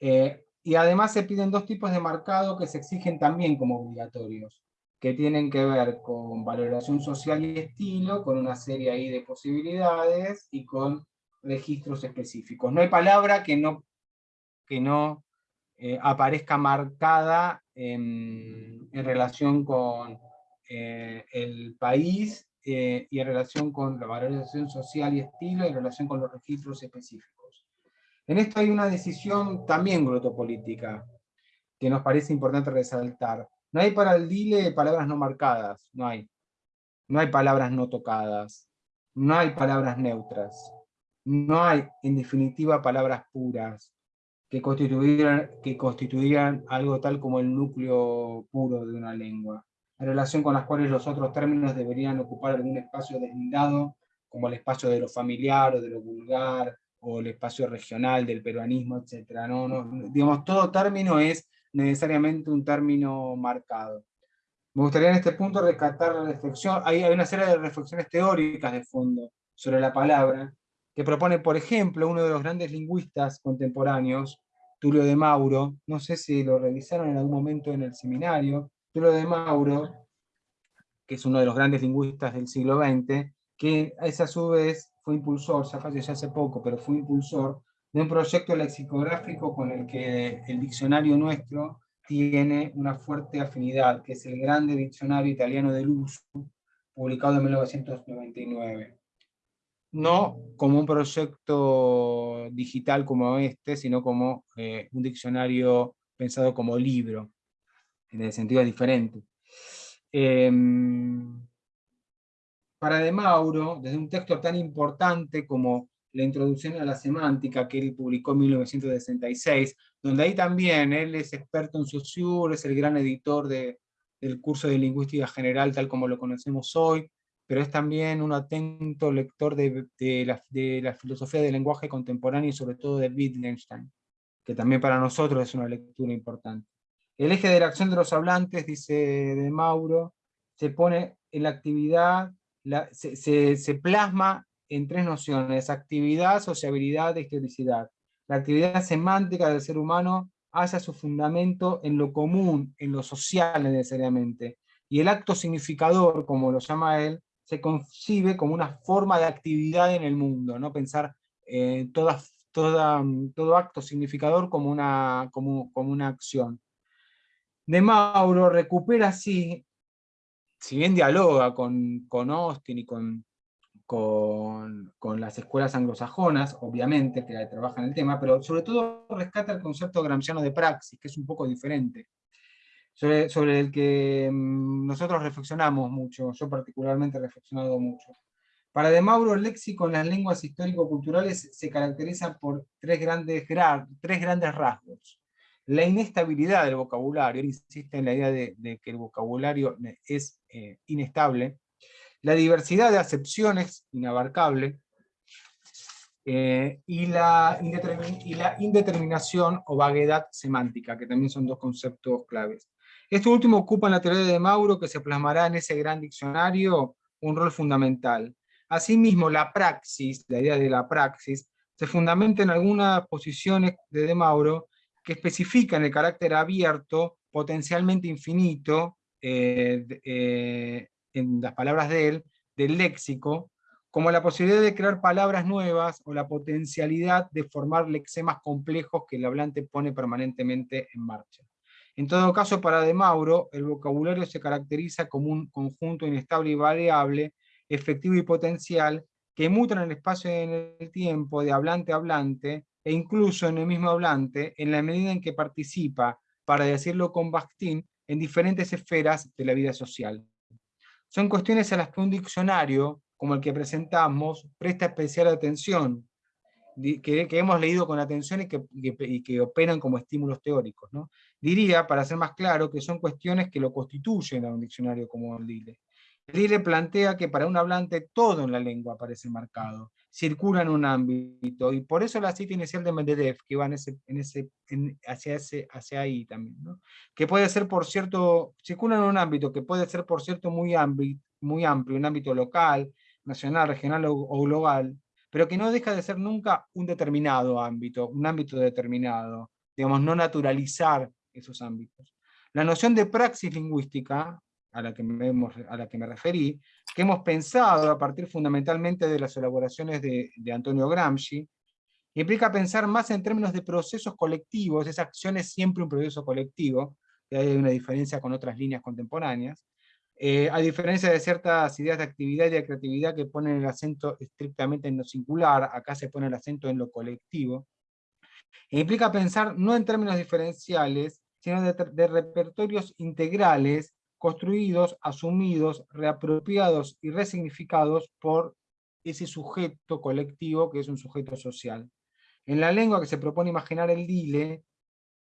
Eh, y además se piden dos tipos de marcado que se exigen también como obligatorios, que tienen que ver con valoración social y estilo, con una serie ahí de posibilidades, y con registros específicos. No hay palabra que no, que no eh, aparezca marcada en, relación con eh, el país eh, y en relación con la valorización social y estilo, y en relación con los registros específicos. En esto hay una decisión también glotopolítica, que nos parece importante resaltar. No hay para el DILE palabras no marcadas, no hay. No hay palabras no tocadas, no hay palabras neutras no hay, en definitiva, palabras puras que constituyeran, que constituyeran algo tal como el núcleo puro de una lengua, en relación con las cuales los otros términos deberían ocupar algún espacio deslindado, como el espacio de lo familiar o de lo vulgar, o el espacio regional del peruanismo, etc. No, digamos, todo término es necesariamente un término marcado. Me gustaría en este punto rescatar la reflexión, hay, hay una serie de reflexiones teóricas de fondo sobre la palabra, que propone, por ejemplo, uno de los grandes lingüistas contemporáneos, Tulio de Mauro, no sé si lo revisaron en algún momento en el seminario, Tulio de Mauro, que es uno de los grandes lingüistas del siglo XX, que a su vez fue impulsor, ya falleció hace poco, pero fue impulsor de un proyecto lexicográfico con el que el diccionario nuestro tiene una fuerte afinidad, que es el Grande Diccionario Italiano del Uso, publicado en 1999 no como un proyecto digital como este, sino como eh, un diccionario pensado como libro, en el sentido diferente. Em, para De Mauro, desde un texto tan importante como la introducción a la semántica que él publicó en 1966, donde ahí también él es experto en Saussure, es el gran editor del curso de lingüística general tal como lo conocemos hoy, pero es también un atento lector de, la, filosofía del lenguaje contemporáneo y sobre todo de Wittgenstein, que también para nosotros es una lectura importante. El eje de la acción de los hablantes, dice de Mauro, se pone en la actividad, se, plasma en tres nociones, actividad, sociabilidad historicidad. La actividad semántica del ser humano hace su fundamento en lo común, en lo social necesariamente, y el acto significador, como lo llama él, se concibe como una forma de actividad en el mundo, ¿no? pensar eh, toda, todo acto significador como una, como una acción. De Mauro recupera así, si bien dialoga con, con Austin y con, con, con, las escuelas anglosajonas, obviamente, que trabajan el tema, pero sobre todo rescata el concepto gramsciano de praxis, que es un poco diferente sobre, el que mm, nosotros reflexionamos mucho, yo particularmente he reflexionado mucho. Para De Mauro, el léxico en las lenguas histórico-culturales se caracteriza por tres grandes, tres grandes rasgos. La inestabilidad del vocabulario, insiste en la idea de, que el vocabulario es eh, inestable, la diversidad de acepciones, inabarcable, eh, y, la indeterminación o vaguedad semántica, que también son dos conceptos claves. Esto último ocupa en la teoría de Mauro, que se plasmará en ese gran diccionario, un rol fundamental. Asimismo, la praxis, la idea de la praxis, se fundamenta en algunas posiciones de De Mauro que especifican el carácter abierto, potencialmente infinito, eh, eh, en las palabras de él, del léxico, como la posibilidad de crear palabras nuevas o la potencialidad de formar lexemas complejos que el hablante pone permanentemente en marcha. En todo caso, para De Mauro, el vocabulario se caracteriza como un conjunto inestable y variable, efectivo y potencial, que muta en el espacio y en el tiempo de hablante a hablante, e incluso en el mismo hablante, en la medida en que participa, para decirlo con Bakhtin, en diferentes esferas de la vida social. Son cuestiones a las que un diccionario, como el que presentamos, presta especial atención, que, hemos leído con atención y que, operan como estímulos teóricos. Diría, para ser más claro, que son cuestiones que lo constituyen a un diccionario como el DILE. Lille plantea que para un hablante todo en la lengua aparece marcado, circula en un ámbito, y por eso la cita inicial de Medvedev, que va en ese, en ese, hacia, ese, hacia ahí también, que puede ser, por cierto, circula en un ámbito que puede ser, por cierto, muy, muy amplio, un ámbito local, nacional, regional o global, pero que no deja de ser nunca un determinado ámbito, un ámbito determinado, digamos, no naturalizar esos ámbitos. La noción de praxis lingüística, a la que me, a la que me referí, que hemos pensado a partir fundamentalmente de las elaboraciones de, Antonio Gramsci, implica pensar más en términos de procesos colectivos, esa acción es siempre un proceso colectivo, y hay una diferencia con otras líneas contemporáneas, eh, a diferencia de ciertas ideas de actividad y de creatividad que ponen el acento estrictamente en lo singular, acá se pone el acento en lo colectivo, e implica pensar no en términos diferenciales, sino de repertorios integrales construidos, asumidos, reapropiados y resignificados por ese sujeto colectivo que es un sujeto social. En la lengua que se propone imaginar el dile,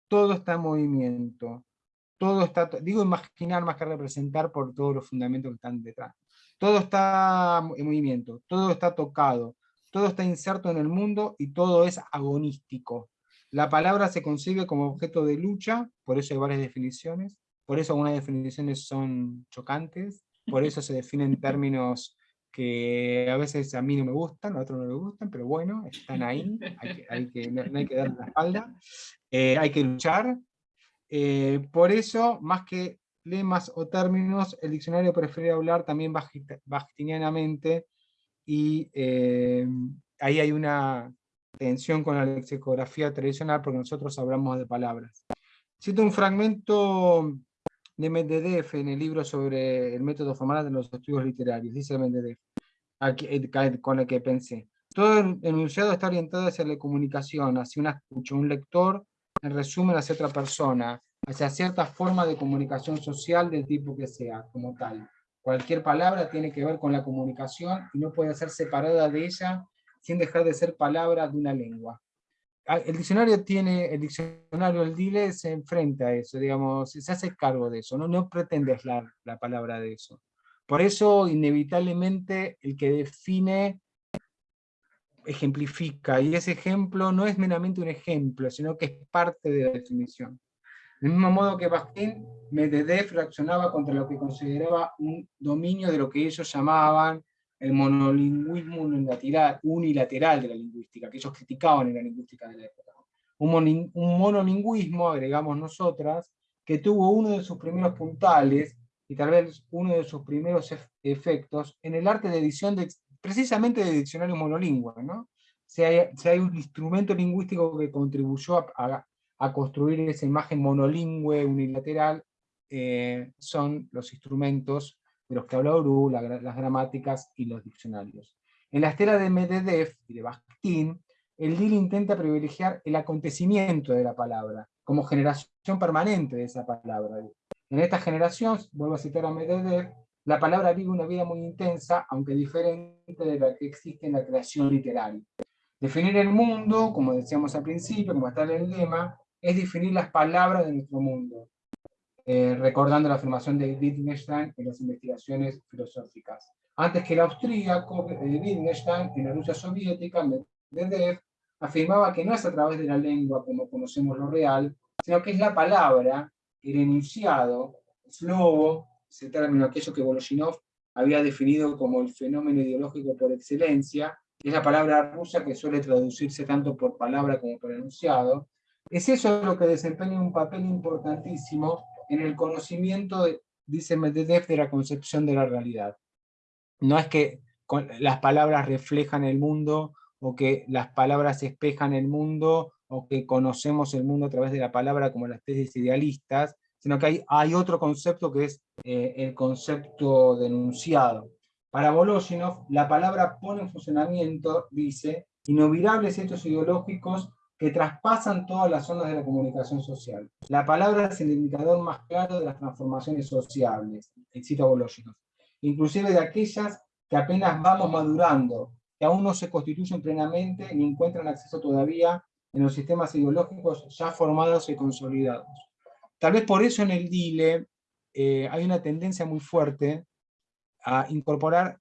todo está en movimiento, todo está, digo imaginar más que representar por todos los fundamentos que están detrás. Todo está en movimiento, todo está tocado, todo está inserto en el mundo y todo es agonístico. La palabra se concibe como objeto de lucha, por eso hay varias definiciones, por eso algunas definiciones son chocantes, por eso se definen términos que a veces a mí no me gustan, a otros no me gustan, pero bueno, están ahí, hay que, no, hay que darle la espalda, eh, hay que luchar. Eh, por eso, más que lemas o términos, el diccionario prefiere hablar también bajtinianamente, y eh, ahí hay una tensión con la lexicografía tradicional, porque nosotros hablamos de palabras. Cito un fragmento de Medvedev en el libro sobre el método formal de los estudios literarios, dice Medvedev, eh, con el que pensé. Todo el enunciado está orientado hacia la comunicación, hacia una escucha, un lector, en resumen hacia otra persona, hacia cierta forma de comunicación social del tipo que sea, como tal. Cualquier palabra tiene que ver con la comunicación y no puede ser separada de ella sin dejar de ser palabra de una lengua. Ah, el diccionario tiene, el diccionario, el DILE se enfrenta a eso, digamos, se hace cargo de eso, no, no pretende aislar la palabra de eso. Por eso, inevitablemente, el que define ejemplifica, y ese ejemplo no es meramente un ejemplo, sino que es parte de la definición. Del mismo modo que Bakhtin, Medvedev reaccionaba contra lo que consideraba un dominio de lo que ellos llamaban el monolingüismo unilateral, de la lingüística, que ellos criticaban en la lingüística de la época. Un, monolingüismo, agregamos nosotras, que tuvo uno de sus primeros puntales, y tal vez uno de sus primeros efectos, en el arte de edición de, precisamente de diccionarios monolingües. ¿no? Si, hay, hay, un instrumento lingüístico que contribuyó a, construir esa imagen monolingüe unilateral, eh, son los instrumentos de los que habla Uru, las gramáticas y los diccionarios. En la estela de Medvedev y de Bakhtin, el DIL intenta privilegiar el acontecimiento de la palabra, como generación permanente de esa palabra. En esta generación, vuelvo a citar a Medvedev, la palabra vive una vida muy intensa, aunque diferente de la que existe en la creación literaria. Definir el mundo, como decíamos al principio, como está en el lema, es definir las palabras de nuestro mundo, eh, recordando la afirmación de Wittgenstein en las investigaciones filosóficas. Antes que el austríaco eh, Wittgenstein, en la Rusia soviética, Medvedev, afirmaba que no es a través de la lengua como conocemos lo real, sino que es la palabra, el enunciado, el slovo, ese término, aquello que Voloshinov había definido como el fenómeno ideológico por excelencia, es la palabra rusa que suele traducirse tanto por palabra como por enunciado, es eso lo que desempeña un papel importantísimo en el conocimiento, dice Medvedev, de la concepción de la realidad. No es que las palabras reflejan el mundo, o que las palabras espejan el mundo, o que conocemos el mundo a través de la palabra como las tesis idealistas, sino que hay, otro concepto que es eh, el concepto denunciado. Para Voloshinov, la palabra pone en funcionamiento, dice, inolvidables hechos ideológicos que traspasan todas las zonas de la comunicación social. La palabra es el indicador más claro de las transformaciones sociales, cito Voloshinov, inclusive de aquellas que apenas vamos madurando, que aún no se constituyen plenamente ni encuentran acceso todavía en los sistemas ideológicos ya formados y consolidados. Tal vez por eso en el DILE eh, hay una tendencia muy fuerte a incorporar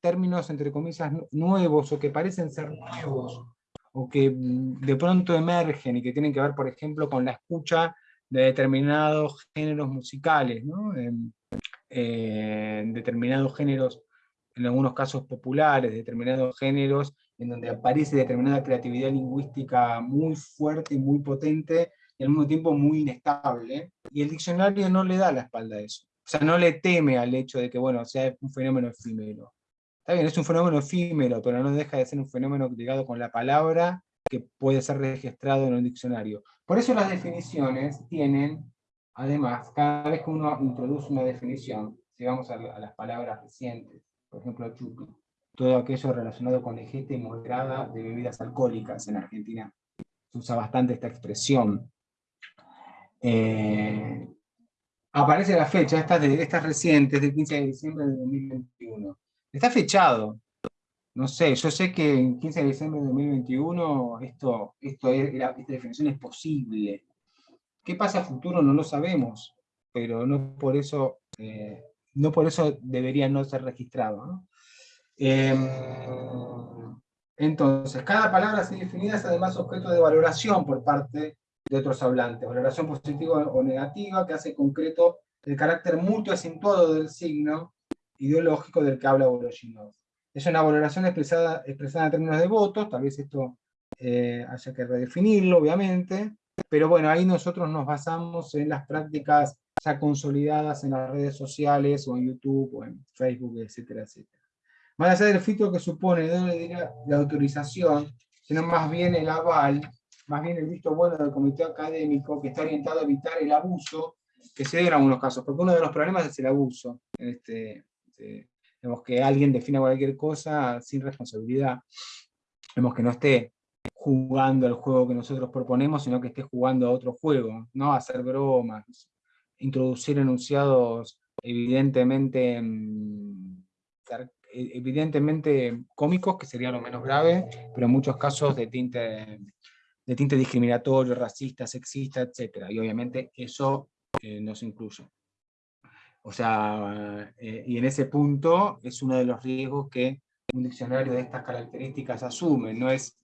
términos, entre comillas, nuevos o que parecen ser nuevos, o que mm, de pronto emergen y que tienen que ver, por ejemplo, con la escucha de determinados géneros musicales, ¿no? en, determinados géneros, en algunos casos populares, determinados géneros en donde aparece determinada creatividad lingüística muy fuerte y muy potente, y al mismo tiempo muy inestable, y el diccionario no le da la espalda a eso. O sea, no le teme al hecho de que, bueno, sea un fenómeno efímero. Está bien, es un fenómeno efímero, pero no deja de ser un fenómeno ligado con la palabra que puede ser registrado en un diccionario. Por eso las definiciones tienen, además, cada vez que uno introduce una definición, si vamos a, las palabras recientes, por ejemplo, chupi, todo aquello relacionado con ingesta y moderada de bebidas alcohólicas en Argentina. Se usa bastante esta expresión. Eh, aparece la fecha, estas, de, estas recientes, del 15 de diciembre de 2021. Está fechado. No sé, yo sé que en 15 de diciembre de 2021 esto, esto esta definición es posible. ¿Qué pasa a futuro? No lo sabemos, pero no por eso, eh, no por eso debería no ser registrado. ¿no? Em, entonces, cada palabra así definida es además objeto de valoración por parte de otros hablantes, valoración positiva o negativa que hace concreto el carácter mutuo acentuado del signo ideológico del que habla Voloshinov. Es una valoración expresada, expresada en términos de votos, tal vez esto eh, haya que redefinirlo, obviamente, pero bueno, ahí nosotros nos basamos en las prácticas ya consolidadas en las redes sociales, o en YouTube, o en Facebook, etcétera, etcétera. Más allá del filtro que supone, diría la autorización, sino más bien el aval, más bien el visto bueno del comité académico, que está orientado a evitar el abuso, que se dé en algunos casos, porque uno de los problemas es el abuso. Este, este, vemos que alguien defina cualquier cosa sin responsabilidad, vemos que no esté jugando el juego que nosotros proponemos, sino que esté jugando a otro juego, ¿no? hacer bromas, introducir enunciados evidentemente mm, e-, evidentemente cómicos, que sería lo menos grave, pero en muchos casos de tinte, de tinte discriminatorio, racista, sexista, etc. Y obviamente eso eh, no se incluye. O sea, eh, y en ese punto es uno de los riesgos que un diccionario de estas características asume, no es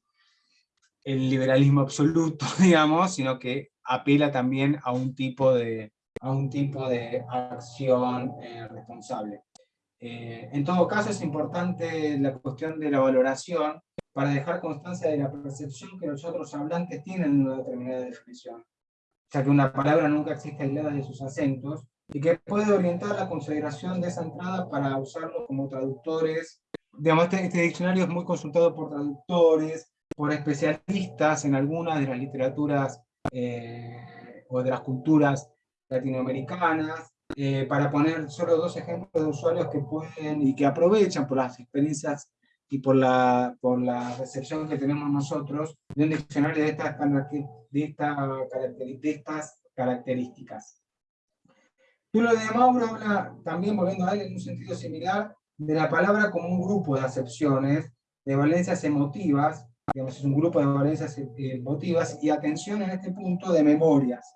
el liberalismo absoluto, [LAUGHS] digamos, sino que apela también a un tipo de, a un tipo de acción eh, responsable. Eh, en todo caso es importante la cuestión de la valoración para dejar constancia de la percepción que los otros hablantes tienen en una determinada definición, ya que una palabra nunca existe aislada de sus acentos, y que puede orientar la consideración de esa entrada para usarlo como traductores. Digamos, este, este diccionario es muy consultado por traductores, por especialistas en algunas de las literaturas eh, o de las culturas latinoamericanas, eh, para poner solo dos ejemplos de usuarios que pueden y que aprovechan por las experiencias y por la, por la recepción que tenemos nosotros de un diccionario de estas, de, de estas características. Tulo de Mauro habla también, volviendo a él, en un sentido similar, de la palabra como un grupo de acepciones, de valencias emotivas, digamos, es un grupo de valencias emotivas, y atención en este punto de memorias,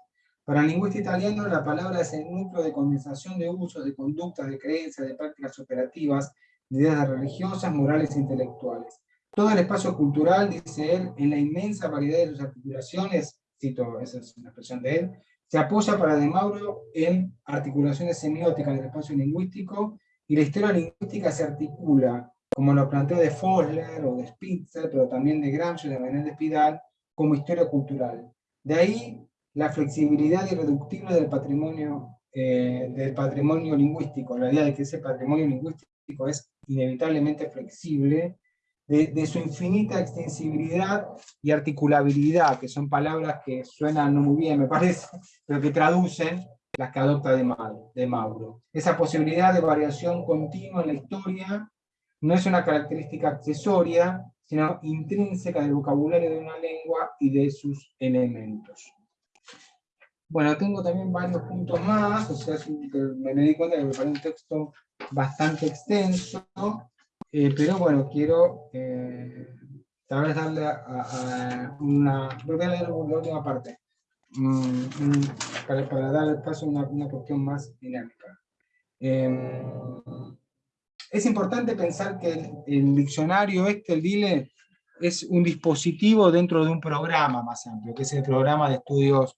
para el lingüista italiano, la palabra es el núcleo de condensación de usos, de conductas, de creencias, de prácticas operativas, de ideas religiosas, morales e intelectuales. Todo el espacio cultural, dice él, en la inmensa variedad de sus articulaciones, cito, esa es una expresión de él, se apoya para De Mauro en articulaciones semióticas del espacio lingüístico, y la historia lingüística se articula, como lo planteó de Fosler o de Spitzer, pero también de Gramsci y de Menéndez Pidal, como historia cultural. De ahí la flexibilidad irreductible del patrimonio, eh, del patrimonio lingüístico, la idea de que ese patrimonio lingüístico es inevitablemente flexible, de, su infinita extensibilidad y articulabilidad, que son palabras que suenan no muy bien, me [LAUGHS] parece, pero que traducen las que adopta de Mauro, de Mauro. Esa posibilidad de variación continua en la historia no es una característica accesoria, sino intrínseca del vocabulario de una lengua y de sus elementos. Bueno, tengo también varios puntos más, o sea, me, di cuenta que me un texto bastante extenso, eh, pero bueno, quiero eh, tal vez darle a, una... Voy a leer la última parte, mm, mm, para, para, dar paso a una, una cuestión más dinámica. Em, Es importante pensar que el, diccionario este, el DILE, es un dispositivo dentro de un programa más amplio, que es el programa de estudios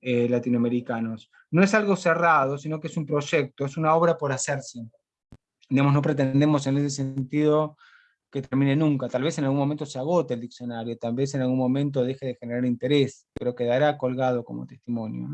eh, latinoamericanos. No es algo cerrado, sino que es un proyecto, es una obra por hacerse. Digamos, no pretendemos en ese sentido que termine nunca. Tal vez en algún momento se agote el diccionario, tal vez en algún momento deje de generar interés, pero quedará colgado como testimonio.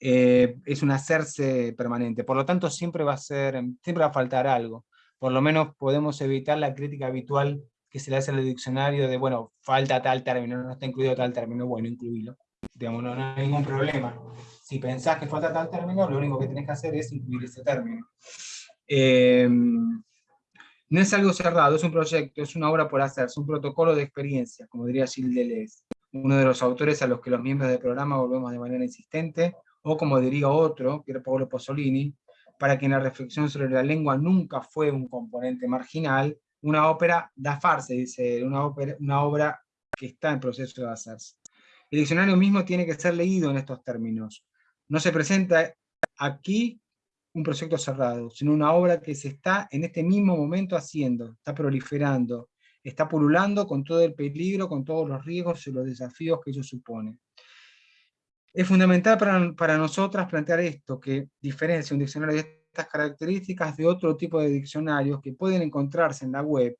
Eh, es un hacerse permanente, por lo tanto siempre va a ser, siempre va a faltar algo. Por lo menos podemos evitar la crítica habitual que se le hace al diccionario de, bueno, falta tal término, no está incluido tal término, bueno, incluílo. Digamos, no, hay ningún problema. Si pensás que falta tal término, lo único que tenés que hacer es incluir ese término. Eh, no es algo cerrado, es un proyecto, es una obra por hacer, es un protocolo de experiencia, como diría Gilles Deleuze, uno de los autores a los que los miembros del programa volvemos de manera insistente, o como diría otro, Pier Paolo Pozzolini, para quien la reflexión sobre la lengua nunca fue un componente marginal, una ópera da farse, dice, una, ópera, una obra que está en proceso de hacerse. El diccionario mismo tiene que ser leído en estos términos. No se presenta aquí un proyecto cerrado, sino una obra que se está en este mismo momento haciendo, está proliferando, está pululando con todo el peligro, con todos los riesgos y los desafíos que ello supone. Es fundamental para, para nosotras plantear esto, que diferencia un diccionario de estas características de otro tipo de diccionarios que pueden encontrarse en la web,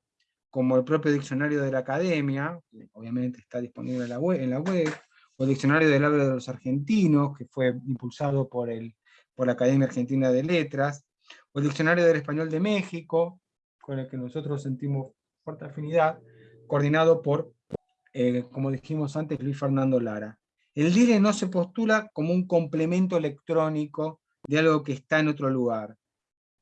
como el propio diccionario de la academia, que obviamente está disponible en la web, en la web o el diccionario del habla de los argentinos, que fue impulsado por el por la Academia Argentina de Letras, o el Diccionario del Español de México, con el que nosotros sentimos fuerte afinidad, coordinado por, eh, como dijimos antes, Luis Fernando Lara. El DILE no se postula como un complemento electrónico de algo que está en otro lugar,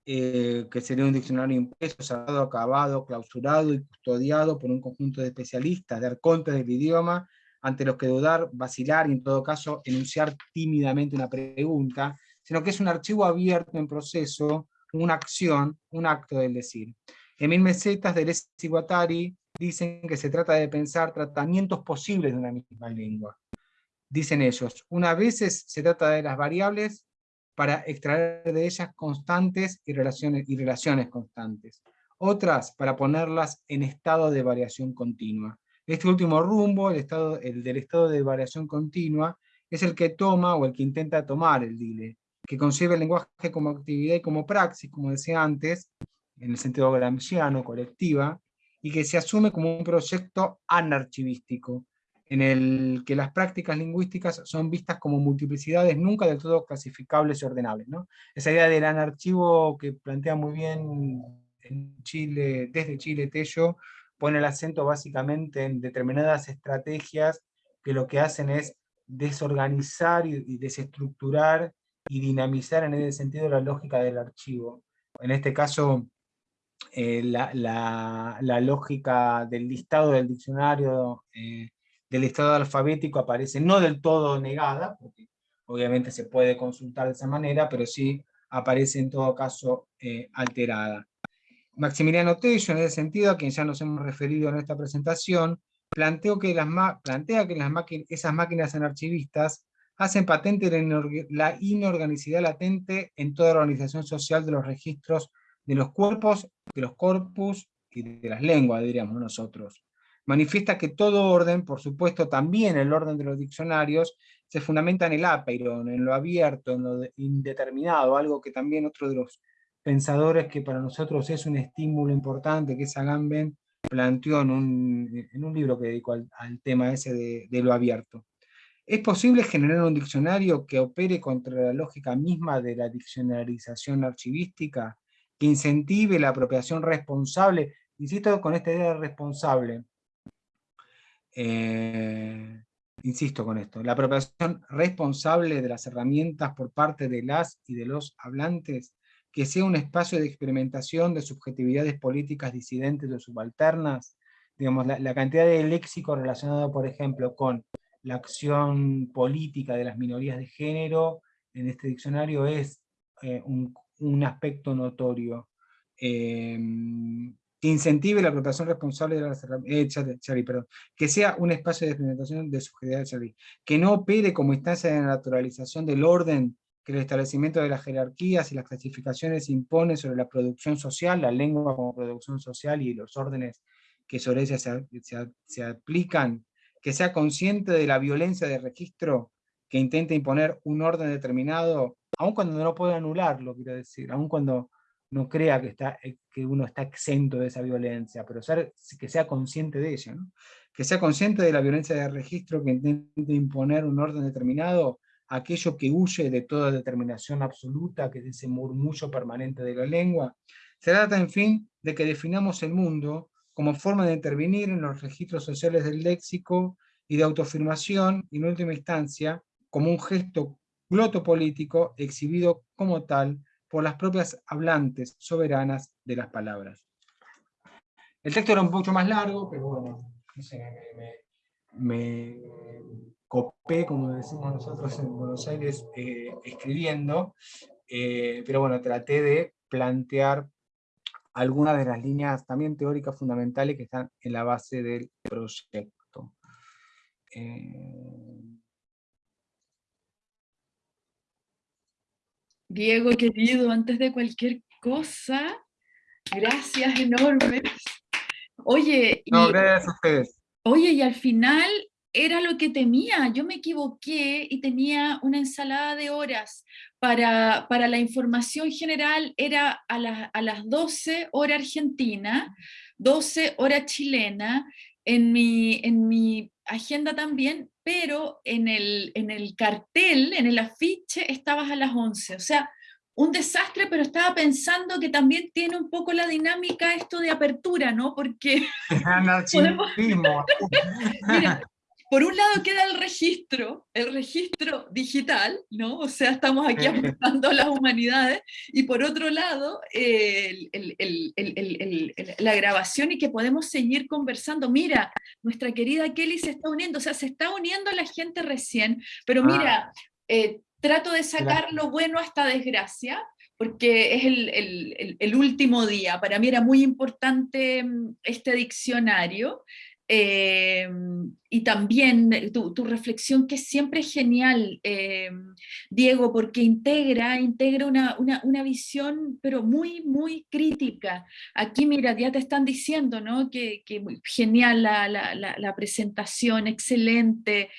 eh, que sería un diccionario impreso, cerrado, acabado, clausurado y custodiado por un conjunto de especialistas, de arcontes del idioma, ante los que dudar, vacilar y en todo caso enunciar tímidamente una pregunta, sino que es un archivo abierto en proceso, una acción, un acto del decir. En Mil Mesetas de Lesi Guattari dicen que se trata de pensar tratamientos posibles de una misma lengua. Dicen ellos, una vez se trata de las variables para extraer de ellas constantes y relaciones, y relaciones constantes. Otras para ponerlas en estado de variación continua. Este último rumbo, el, estado, el del estado de variación continua, es el que toma o el que intenta tomar el DILE, que concibe el lenguaje como actividad y como praxis, como decía antes, en el sentido gramsciano, colectiva, y que se asume como un proyecto anarchivístico, en el que las prácticas lingüísticas son vistas como multiplicidades nunca del todo clasificables y ordenables. ¿no? Esa idea del anarchivo que plantea muy bien en Chile, desde Chile Tello, pone el acento básicamente en determinadas estrategias que lo que hacen es desorganizar y desestructurar y dinamizar en ese sentido la lógica del archivo. En este caso, eh, la, lógica del listado del diccionario, eh, del listado alfabético aparece no del todo negada, porque obviamente se puede consultar de esa manera, pero sí aparece en todo caso eh, alterada. Maximiliano Tello, en ese sentido, a quien ya nos hemos referido en esta presentación, planteó que las plantea que las esas máquinas anarchivistas hacen patente la inorganicidad latente en toda la organización social de los registros de los cuerpos, de los corpus y de las lenguas, diríamos nosotros. Manifiesta que todo orden, por supuesto también el orden de los diccionarios, se fundamenta en el apeiron, en lo abierto, en lo indeterminado, algo que también otro de los pensadores que para nosotros es un estímulo importante, que es Agamben, planteó en un, libro que dedicó al, tema ese de lo abierto. ¿Es posible generar un diccionario que opere contra la lógica misma de la diccionarización archivística, que incentive la apropiación responsable? Insisto con esta idea de responsable. Eh, insisto con esto, la apropiación responsable de las herramientas por parte de las y de los hablantes, que sea un espacio de experimentación de subjetividades políticas disidentes o subalternas, digamos, la cantidad de léxico relacionado, por ejemplo, con la acción política de las minorías de género en este diccionario es eh, un, aspecto notorio. Em, que incentive la apropiación responsable de las eh, perdón, que sea un espacio de experimentación de subjetividad que no opere como instancia de naturalización del orden que el establecimiento de las jerarquías y las clasificaciones impone sobre la producción social, la lengua como producción social y los órdenes que sobre ella se, aplican, que sea consciente de la violencia de registro que intenta imponer un orden determinado, aun cuando no puede anularlo, quiero decir, aun cuando no crea que, está, eh, que uno está exento de esa violencia, pero ser, que sea consciente de ella, que sea consciente de la violencia de registro que intenta imponer un orden determinado, aquello que huye de toda determinación absoluta, que es ese murmullo permanente de la lengua. Se trata, en fin, de que definamos el mundo como forma de intervenir en los registros sociales del léxico y de autoafirmación, y en última instancia, como un gesto glotopolítico exhibido como tal por las propias hablantes soberanas de las palabras. El texto era un poco más largo, pero bueno, me, copé, como decimos nosotros en Buenos Aires, eh, escribiendo, eh, pero bueno, traté de plantear algunas de las líneas también teóricas fundamentales que están en la base del proyecto. Eh, Diego, querido, antes de cualquier cosa, gracias enormes. Oye, no, gracias a ustedes. Oye, y al final era lo que temía, yo me equivoqué y tenía una ensalada de horas. Para, para la información general, era a, a las 12 hora argentina, 12 hora chilena, en mi, en mi agenda también, pero en el, en el cartel, en el afiche, estabas a las 11, o sea, un desastre, pero estaba pensando que también tiene un poco la dinámica esto de apertura, ¿no? Porque... [LAUGHS] [LAUGHS] podemos... [LAUGHS] Mira, por un lado queda el registro, el registro digital, ¿no? O sea, estamos aquí apuntando a las humanidades, y por otro lado, la grabación y que podemos seguir conversando. Mira, nuestra querida Kelly se está uniendo, o sea, se está uniendo la gente recién, pero mira, ah. eh, trato de sacar lo bueno hasta desgracia, porque es el, último día. Para mí era muy importante mm, este diccionario, eh, y también tu, reflexión que siempre es genial, eh, Diego, porque integra, integra una, una, visión, pero muy, muy crítica. Aquí, mira, ya te están diciendo, ¿no? Que, genial la, la presentación, excelente,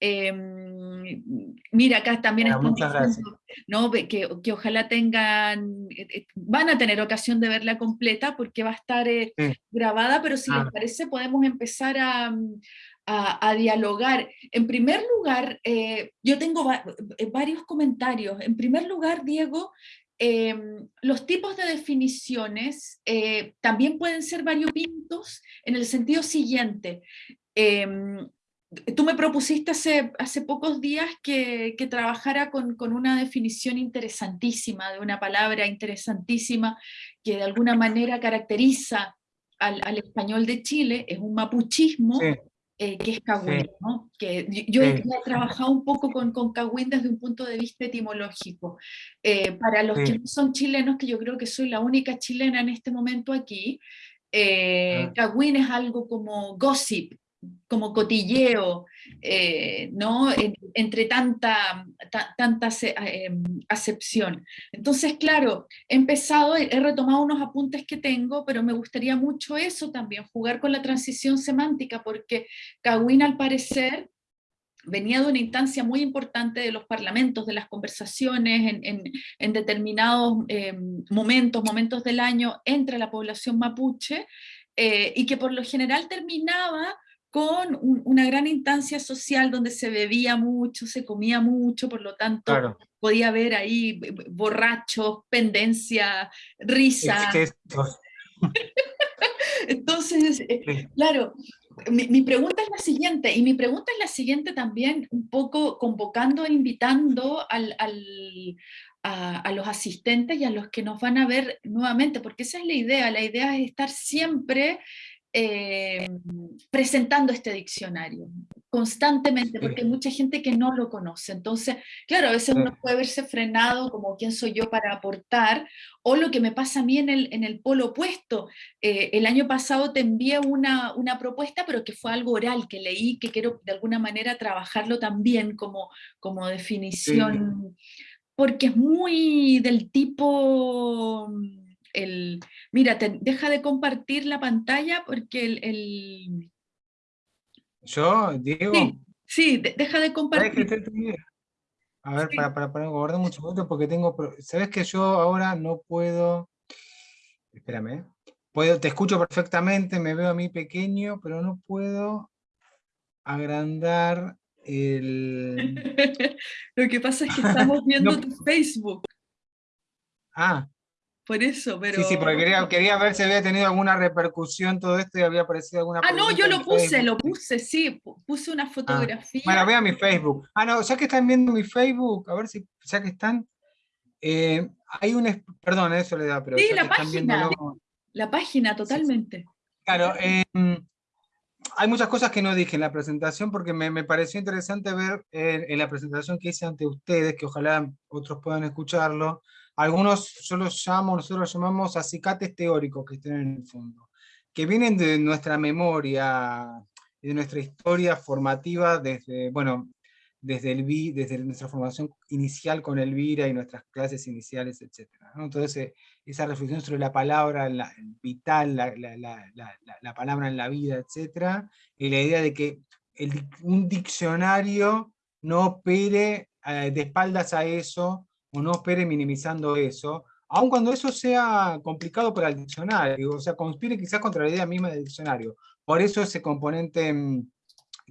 Em, mira, acá también están diciendo, ¿no? que, que, ojalá tengan, eh, eh, van a tener ocasión de verla completa porque va a estar eh, grabada, pero si les parece podemos empezar a, a, dialogar. En primer lugar, yo tengo varios comentarios. En primer lugar, Diego, em, los tipos de definiciones también pueden ser variopintos en el sentido siguiente. Em, Tú me propusiste hace, hace pocos días que, que trabajara con, con, una definición interesantísima, de una palabra interesantísima que de alguna manera caracteriza al, al español de Chile, es un mapuchismo, eh, que es Cagüín. ¿no? que yo, he trabajado un poco con, con Cagüín desde un punto de vista etimológico. Eh, para los que no son chilenos, que yo creo que soy la única chilena en este momento aquí, eh, ah. Cagüín es algo como gossip, como cotilleo, eh, ¿no? entre tanta, tanta em, acepción. Entonces, claro, he empezado, he retomado unos apuntes que tengo, pero me gustaría mucho eso también, jugar con la transición semántica, porque Cawin al parecer venía de una instancia muy importante de los parlamentos, de las conversaciones en, determinados em, momentos, momentos del año entre la población mapuche, eh, y que por lo general terminaba con una gran instancia social donde se bebía mucho, se comía mucho, por lo tanto podía haber ahí borrachos, pendencia, risa. [LAUGHS] Entonces, eh, claro, mi, pregunta es la siguiente, y mi pregunta es la siguiente también, un poco convocando e invitando al, a, a, los asistentes y a los que nos van a ver nuevamente, porque esa es la idea, la idea es estar siempre eh, presentando este diccionario constantemente, porque hay mucha gente que no lo conoce. Entonces, claro, a veces uno puede verse frenado como quién soy yo para aportar, o lo que me pasa a mí en el, en el polo opuesto. Eh, el año pasado te envié una, una propuesta, pero que fue algo oral, que leí, que quiero de alguna manera trabajarlo también como, como definición porque es muy del tipo, el, mira, deja de compartir la pantalla porque el... ¿Yo, Diego? Sí, deja de compartir. A ver, para, para, para guardar mucho porque tengo... ¿Sabes que yo ahora no puedo... Espérame. ¿eh? Puedo, te escucho perfectamente, me veo a mí pequeño, pero no puedo agrandar [LAUGHS] Lo que pasa es que estamos [LAUGHS] viendo tu Facebook. Ah. Por eso, pero... Sí, sí, porque quería, ver si había tenido alguna repercusión todo esto y había aparecido alguna... Ah, no, yo lo puse, lo puse, sí, puse una ah, fotografía. Bueno, vea mi Facebook. Ah, no, ya que están viendo mi Facebook, a ver si, ya que están... Eh, hay un... Perdón, eso le da, pero... Sí, la página, la página, totalmente. Claro, eh, hay muchas cosas que no dije en la presentación porque me, pareció interesante ver en, la presentación que hice ante ustedes, que ojalá otros puedan escucharlo, algunos yo los nosotros los llamamos acicates teóricos que están en el fondo, que vienen de nuestra memoria, de nuestra historia formativa desde, bueno, desde, el, desde nuestra formación inicial con Elvira y nuestras clases iniciales, etc. Entonces, eh, esa reflexión sobre la palabra la, vital, la, la, palabra en la vida, etc. Y la idea de que un diccionario no opere eh, de espaldas a eso, o no opere minimizando eso, aun cuando eso sea complicado para el diccionario, o sea, conspire quizás contra la idea misma del diccionario. Por eso ese componente mm,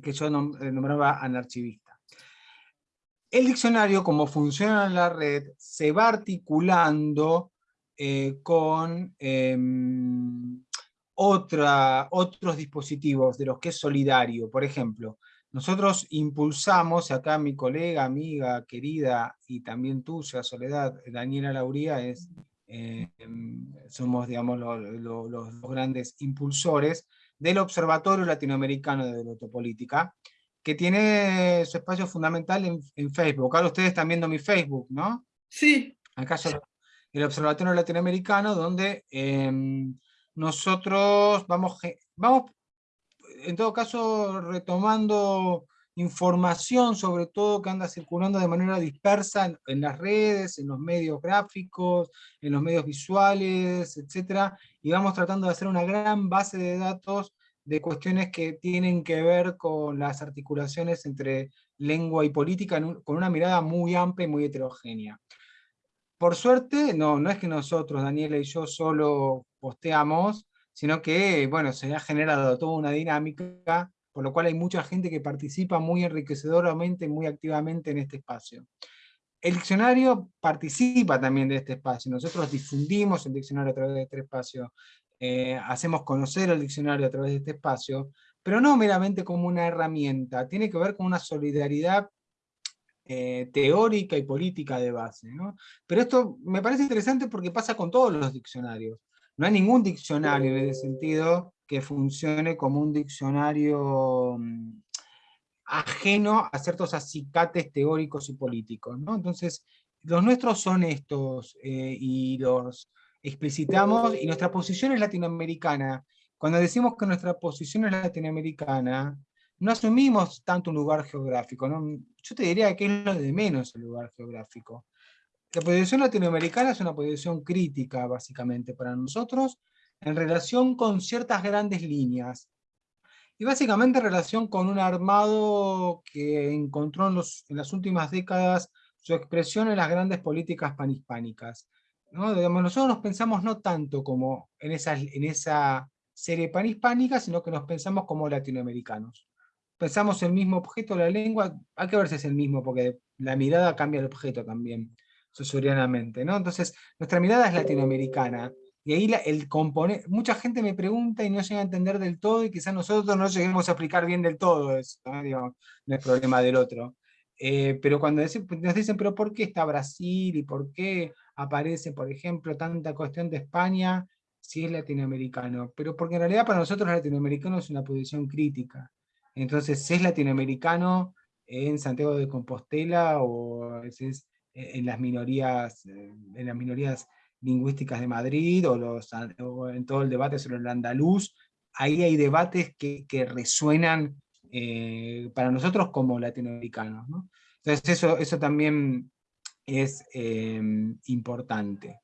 que yo eh, nombraba anarchivista. El diccionario, como funciona en la red, se va articulando eh, con em, otros dispositivos de los que es solidario. Por ejemplo, nosotros impulsamos, acá mi colega, amiga, querida, y también tuya, Soledad, Daniela Lauría, es, em, somos digamos, los dos grandes impulsores del Observatorio Latinoamericano de Autopolítica, que tiene su espacio fundamental en, Facebook. Ahora ustedes están viendo mi Facebook, ¿no? Sí. Acá el Observatorio Latinoamericano, donde em, nosotros vamos, vamos, en todo caso, retomando información, sobre todo que anda circulando de manera dispersa en, las redes, en los medios gráficos, en los medios visuales, etc. Y vamos tratando de hacer una gran base de datos de cuestiones que tienen que ver con las articulaciones entre lengua y política con una mirada muy amplia y muy heterogénea. Por suerte, no, no es que nosotros, Daniela y yo, solo posteamos, sino que, bueno, se ha generado toda una dinámica, por lo cual hay mucha gente que participa muy enriquecedoramente, muy activamente en este espacio. El diccionario participa también de este espacio, nosotros difundimos el diccionario a través de este espacio, eh, hacemos conocer el diccionario a través de este espacio, pero no meramente como una herramienta, tiene que ver con una solidaridad eh, teórica y política de base. Pero esto me parece interesante porque pasa con todos los diccionarios. No hay ningún diccionario en ese sentido que funcione como un diccionario mm, ajeno a ciertos acicates teóricos y políticos. Entonces, los nuestros son estos, eh, y los explicitamos, y nuestra posición es latinoamericana. Cuando decimos que nuestra posición es latinoamericana, no asumimos tanto un lugar geográfico. Yo te diría que es lo de menos el lugar geográfico. La posición latinoamericana es una posición crítica, básicamente, para nosotros, en relación con ciertas grandes líneas. Y básicamente en relación con un armado que encontró en, los, en las últimas décadas su expresión en las grandes políticas panhispánicas. ¿no? nosotros nos pensamos no tanto como en esa, en esa serie panhispánica, sino que nos pensamos como latinoamericanos. Pensamos el mismo objeto, la lengua, hay que ver si es el mismo, porque la mirada cambia el objeto también, susurianamente, ¿no? Entonces, nuestra mirada es latinoamericana, y ahí el componente, mucha gente me pregunta y no llega a entender del todo, y quizás nosotros no lleguemos a explicar bien del todo eso, ¿no? es problema del otro. Eh, pero cuando nos dicen, pero ¿por qué está Brasil? ¿Y por qué aparece, por ejemplo, tanta cuestión de España si es latinoamericano, pero porque en realidad para nosotros latinoamericano es una posición crítica. Entonces, si es latinoamericano en Santiago de Compostela o es en las minorías, en las minorías lingüísticas de Madrid o, los, en todo el debate sobre el andaluz, ahí hay debates que, que resuenan eh, para nosotros como latinoamericanos. Entonces eso, eso también es em, importante.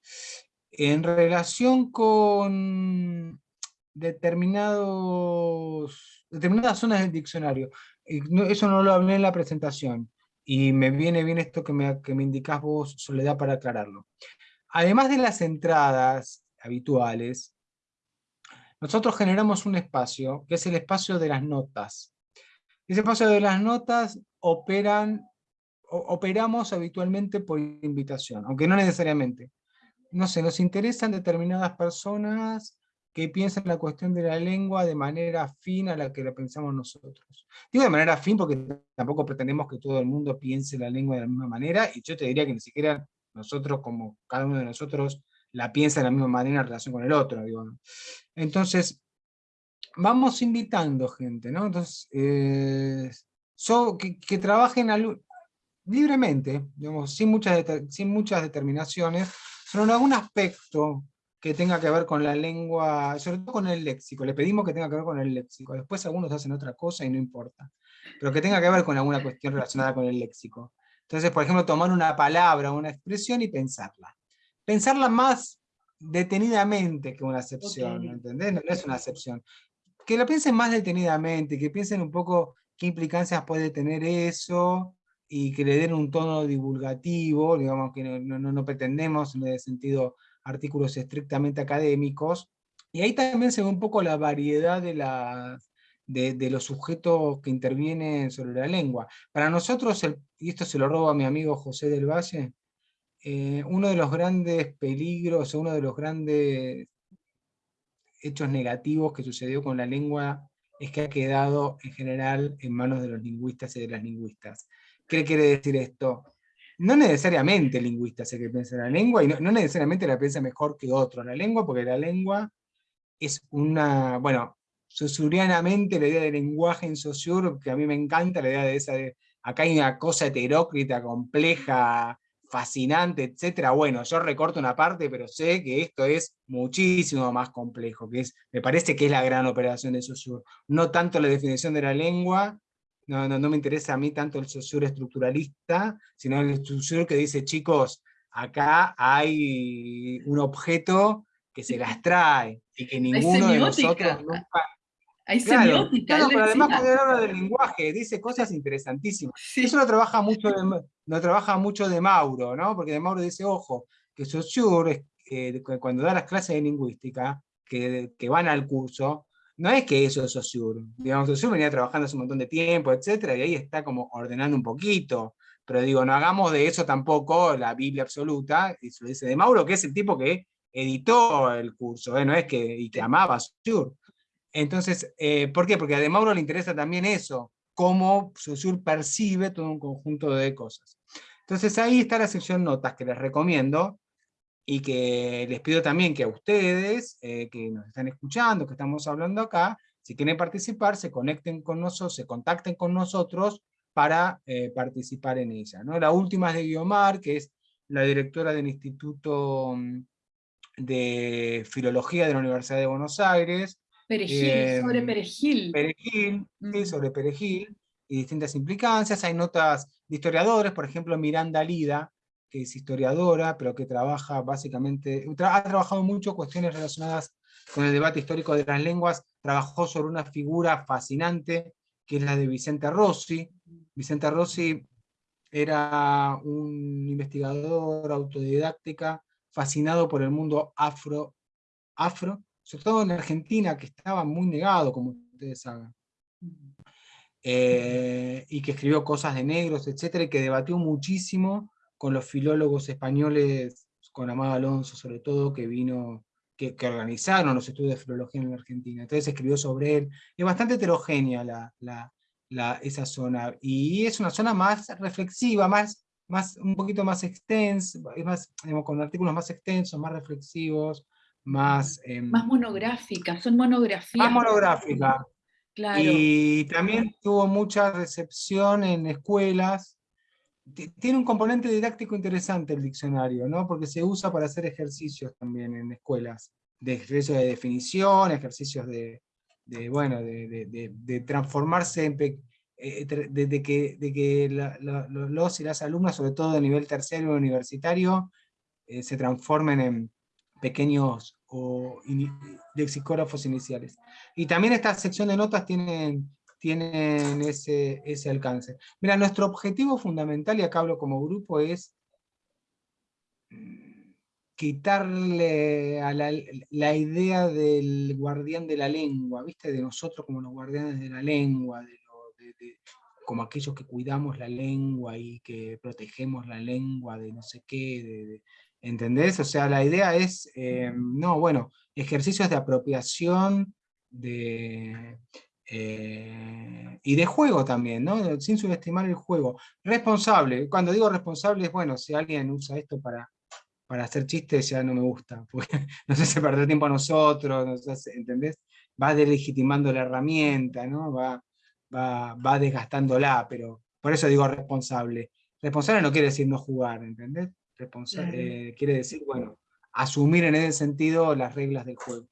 En relación con determinados, determinadas zonas del diccionario, eso no lo hablé en la presentación, y me viene bien esto que me, que me indicás vos, Soledad, para aclararlo. Además de las entradas habituales, nosotros generamos un espacio, que es el espacio de las notas. Ese espacio de las notas operan, operamos habitualmente por invitación, aunque no necesariamente. No sé, nos interesan determinadas personas que piensan la cuestión de la lengua de manera afín a la que la pensamos nosotros. Digo de manera afín porque tampoco pretendemos que todo el mundo piense la lengua de la misma manera, y yo te diría que ni siquiera nosotros, como cada uno de nosotros, la piensa de la misma manera en relación con el otro. Entonces, vamos invitando gente, ¿no? Entonces, eh, que, trabajen libremente, digamos, sin muchas, sin muchas determinaciones, pero en algún aspecto que tenga que ver con la lengua, sobre todo con el léxico, le pedimos que tenga que ver con el léxico, después algunos hacen otra cosa y no importa, pero que tenga que ver con alguna cuestión relacionada con el léxico. Entonces, por ejemplo, tomar una palabra una expresión y pensarla. Pensarla más detenidamente que una acepción, ¿entendés? No, es una acepción. Que la piensen más detenidamente, que piensen un poco qué implicancias puede tener eso, y que le den un tono divulgativo, digamos que no, no, no pretendemos en el sentido artículos estrictamente académicos, y ahí también se ve un poco la variedad de, los sujetos que intervienen sobre la lengua. Para nosotros, y esto se lo robo a mi amigo José del Valle, eh, uno de los grandes peligros, uno de los grandes hechos negativos que sucedió con la lengua es que ha quedado en general en manos de los lingüistas y de las lingüistas. ¿Qué quiere decir esto? No necesariamente el lingüista es el que piensa la lengua, y no, necesariamente la piensa mejor que otro la lengua, porque la lengua es una, bueno, sosurianamente la idea del lenguaje en Saussure, que a mí me encanta la idea de esa, de, acá hay una cosa heterócrita, compleja, fascinante, etcétera. Bueno, yo recorto una parte, pero sé que esto es muchísimo más complejo, que es, me parece que es la gran operación de Saussure. No tanto la definición de la lengua, no, no, me interesa a mí tanto el sociur estructuralista, sino el sociur que dice, chicos, acá hay un objeto que se las trae, y que ninguno de nosotros nunca... Hay semiótica. Claro, pero además cuando habla del lenguaje, dice cosas interesantísimas. Eso lo trabaja, mucho de, lo trabaja mucho de Mauro, ¿no? Porque de Mauro dice, ojo, que Saussure, eh, cuando da las clases de lingüística, que, que van al curso, no es que eso es Saussure. Digamos, Saussure venía trabajando hace un montón de tiempo, etcétera, y ahí está como ordenando un poquito. Pero digo, no hagamos de eso tampoco la Biblia absoluta, y se lo dice de Mauro, que es el tipo que editó el curso, ¿eh? no es que, y que amaba Saussure. Entonces, eh, ¿por qué? Porque a de Mauro le interesa también eso, cómo Saussure percibe todo un conjunto de cosas. Entonces ahí está la sección notas que les recomiendo, y que les pido también que a ustedes, eh, que nos están escuchando, que estamos hablando acá, si quieren participar, se conecten con nosotros, se contacten con nosotros para eh, participar en ella. ¿no? La última es de Guiomar, que es la directora del Instituto mm, de Filología de la Universidad de Buenos Aires. Perejil, sobre em, Perejil. Perejil, sí, mm. sobre Perejil, y distintas implicancias. Hay notas de historiadores, por ejemplo, Miranda Lida, que es historiadora, pero que trabaja básicamente, ha trabajado mucho cuestiones relacionadas con el debate histórico de las lenguas, trabajó sobre una figura fascinante, que es la de Vicente Rossi. Vicente Rossi era un investigador autodidáctica, fascinado por el mundo afro, afro, sobre todo en Argentina, que estaba muy negado, como ustedes saben. Eh, y que escribió cosas de negros, etcétera, y que debatió muchísimo con los filólogos españoles, con Amado Alonso sobre todo, que vino, que, organizaron los estudios de filología en la Argentina. Entonces escribió sobre él. Es bastante heterogénea la, esa zona, y es una zona más reflexiva, más, más, un poquito más extensa, más, con artículos más extensos, más reflexivos, más... Em, más monográfica, son monografías. Más monográfica. Claro. Y también tuvo mucha recepción en escuelas, tiene un componente didáctico interesante el diccionario, ¿no? porque se usa para hacer ejercicios también en escuelas, de ejercicios de definición, ejercicios de, bueno, de, transformarse de, que, de que los y las alumnas, sobre todo de nivel terciario universitario, se transformen en pequeños o lexicógrafos iniciales. Y también esta sección de notas tienen, tienen ese, ese alcance. Mira, nuestro objetivo fundamental, y acá hablo como grupo, es mm, quitarle a la, la, idea del guardián de la lengua, ¿viste? De nosotros como los guardianes de la lengua, de, como aquellos que cuidamos la lengua y que protegemos la lengua de no sé qué, ¿entendés? O sea, la idea es, eh, no, bueno, ejercicios de apropiación de, eh, y de juego también, ¿no? Sin subestimar el juego. Responsable, cuando digo responsable es, bueno, si alguien usa esto para, para hacer chistes ya no me gusta, [LAUGHS] porque no sé si perder tiempo a nosotros, no sé, ¿entendés? Va delegitimando la herramienta, ¿no? Va, va, va desgastándola, pero por eso digo responsable. Responsable no quiere decir no jugar, ¿entendés? Eh, quiere decir, bueno, asumir en ese sentido las reglas del juego.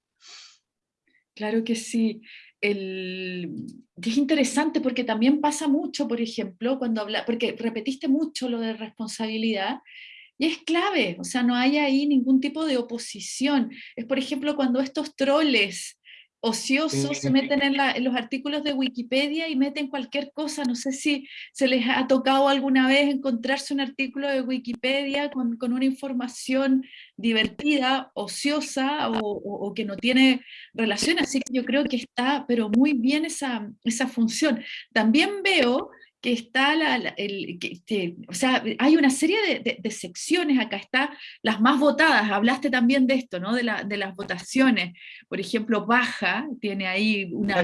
Claro que sí. El... Es interesante porque también pasa mucho, por ejemplo, cuando habla, porque repetiste mucho lo de responsabilidad, y es clave, o sea, no hay ahí ningún tipo de oposición. Es, por ejemplo, cuando estos troles ociosos se meten en, los artículos de Wikipedia y meten cualquier cosa. No sé si se les ha tocado alguna vez encontrarse un artículo de Wikipedia con, una información divertida, ociosa o, que no tiene relación. Así que yo creo que está, pero muy bien esa, esa función. También veo que está la, el, que, o sea, hay una serie de, secciones acá, está las más votadas, hablaste también de esto, ¿no? De, la, de las votaciones, por ejemplo, Baja tiene ahí una...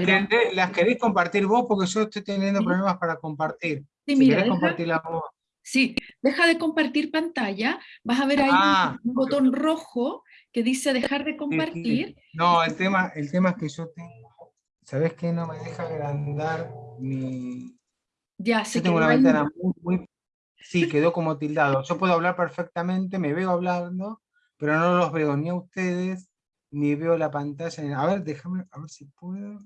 Las, queréis compartir vos porque yo estoy teniendo problemas para compartir. Sí, si mira, compartir vos. Sí, deja de compartir pantalla, vas a ver ahí un, ah, botón rojo que dice dejar de compartir. No, el tema, el tema es que yo tengo, ¿sabes qué? No me deja agrandar mi ya, sé tengo una ventana muy, Sí, quedó como tildado. Yo puedo hablar perfectamente, me veo hablando, pero no los veo ni a ustedes, ni veo la pantalla. A ver, déjame, a ver si puedo.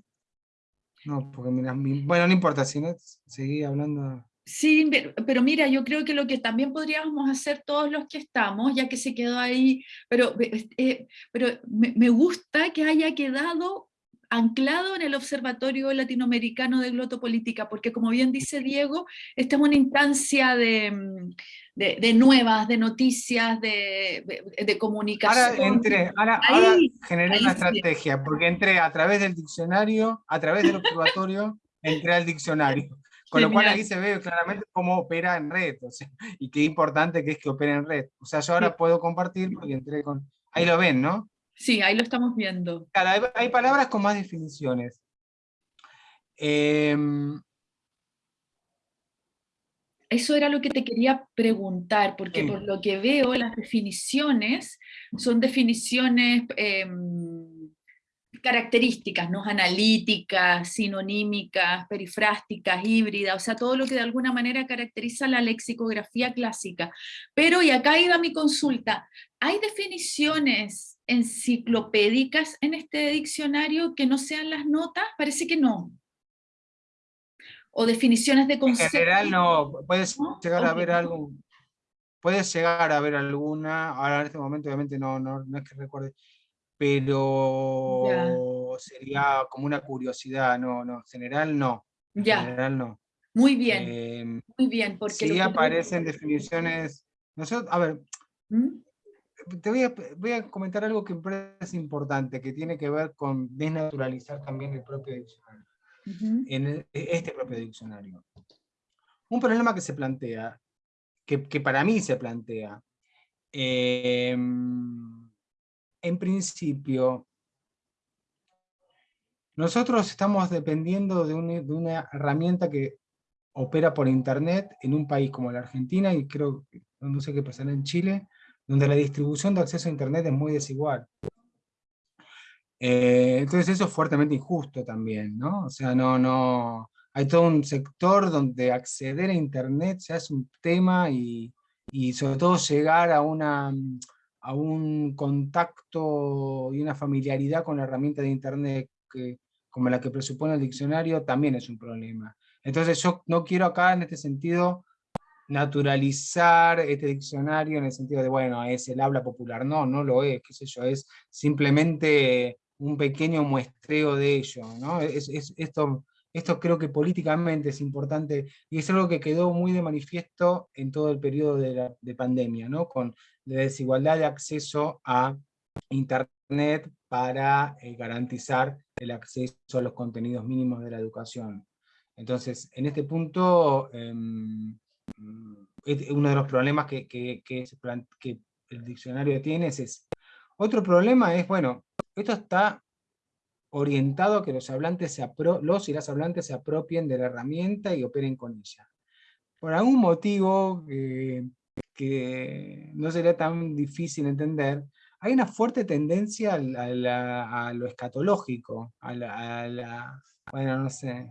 No, porque mira, bueno, no importa, si no, seguí hablando. Sí, pero, mira, yo creo que lo que también podríamos hacer todos los que estamos, ya que se quedó ahí, pero, eh, pero me, me, gusta que haya quedado anclado en el Observatorio Latinoamericano de Glotopolítica, porque como bien dice Diego, esta es una instancia de, mm, nuevas, de noticias, de, comunicación. Ahora, entré, ahora, generé una estrategia, porque entré a través del diccionario, a través del observatorio, entré al diccionario. Con lo cual ahí se ve claramente cómo opera en red, y qué importante que es que opere en red. O sea, yo ahora puedo compartir porque entré con... Ahí lo ven, ¿no? Sí, ahí lo estamos viendo. hay, palabras con más definiciones. Em, Eso era lo que te quería preguntar, porque por lo que veo las definiciones son definiciones em, características, ¿no? analíticas, sinonímicas, perifrásticas, híbridas, o sea, todo lo que de alguna manera caracteriza la lexicografía clásica. Pero, y acá iba mi consulta, ¿hay definiciones enciclopédicas en este diccionario que no sean las notas? Parece que no. O definiciones de conceptos. En general no, puedes llegar a ver algo, puedes llegar a ver alguna, ahora en este momento obviamente no, no, no es que recuerde, pero sería como una curiosidad, no, no, en general no. En ya. general no. Muy bien, em, muy bien. Porque sí aparecen definiciones, nosotros, a ver, ¿Mm? Te voy a, comentar algo que me parece importante, que tiene que ver con desnaturalizar también el propio diccionario, en e, este propio diccionario. Un problema que se plantea, que, para mí se plantea, em, en principio, nosotros estamos dependiendo de, de una herramienta que opera por internet en un país como la Argentina, y creo, no sé qué pasará en Chile, donde la distribución de acceso a Internet es muy desigual. Eh, entonces eso es fuertemente injusto también, ¿no? O sea, no, no, hay todo un sector donde acceder a Internet ya es un tema y, y sobre todo llegar a, una, a un contacto y una familiaridad con la herramienta de Internet que, como la que presupone el diccionario también es un problema. Entonces yo no quiero acá en este sentido naturalizar este diccionario en el sentido de, bueno, es el habla popular. No, no lo es, qué sé yo, es simplemente un pequeño muestreo de ello. ¿no? Es, esto, esto creo que políticamente es importante y es algo que quedó muy de manifiesto en todo el periodo de, la, de pandemia, ¿no? con la desigualdad de acceso a Internet para eh, garantizar el acceso a los contenidos mínimos de la educación. Entonces, en este punto, em, uno de los problemas que, que, el diccionario tiene es ese. Otro problema es, bueno, esto está orientado a que los, hablantes se los y las hablantes se apropien de la herramienta y operen con ella. Por algún motivo que no sería tan difícil entender, hay una fuerte tendencia a, lo escatológico, a la, bueno, no sé,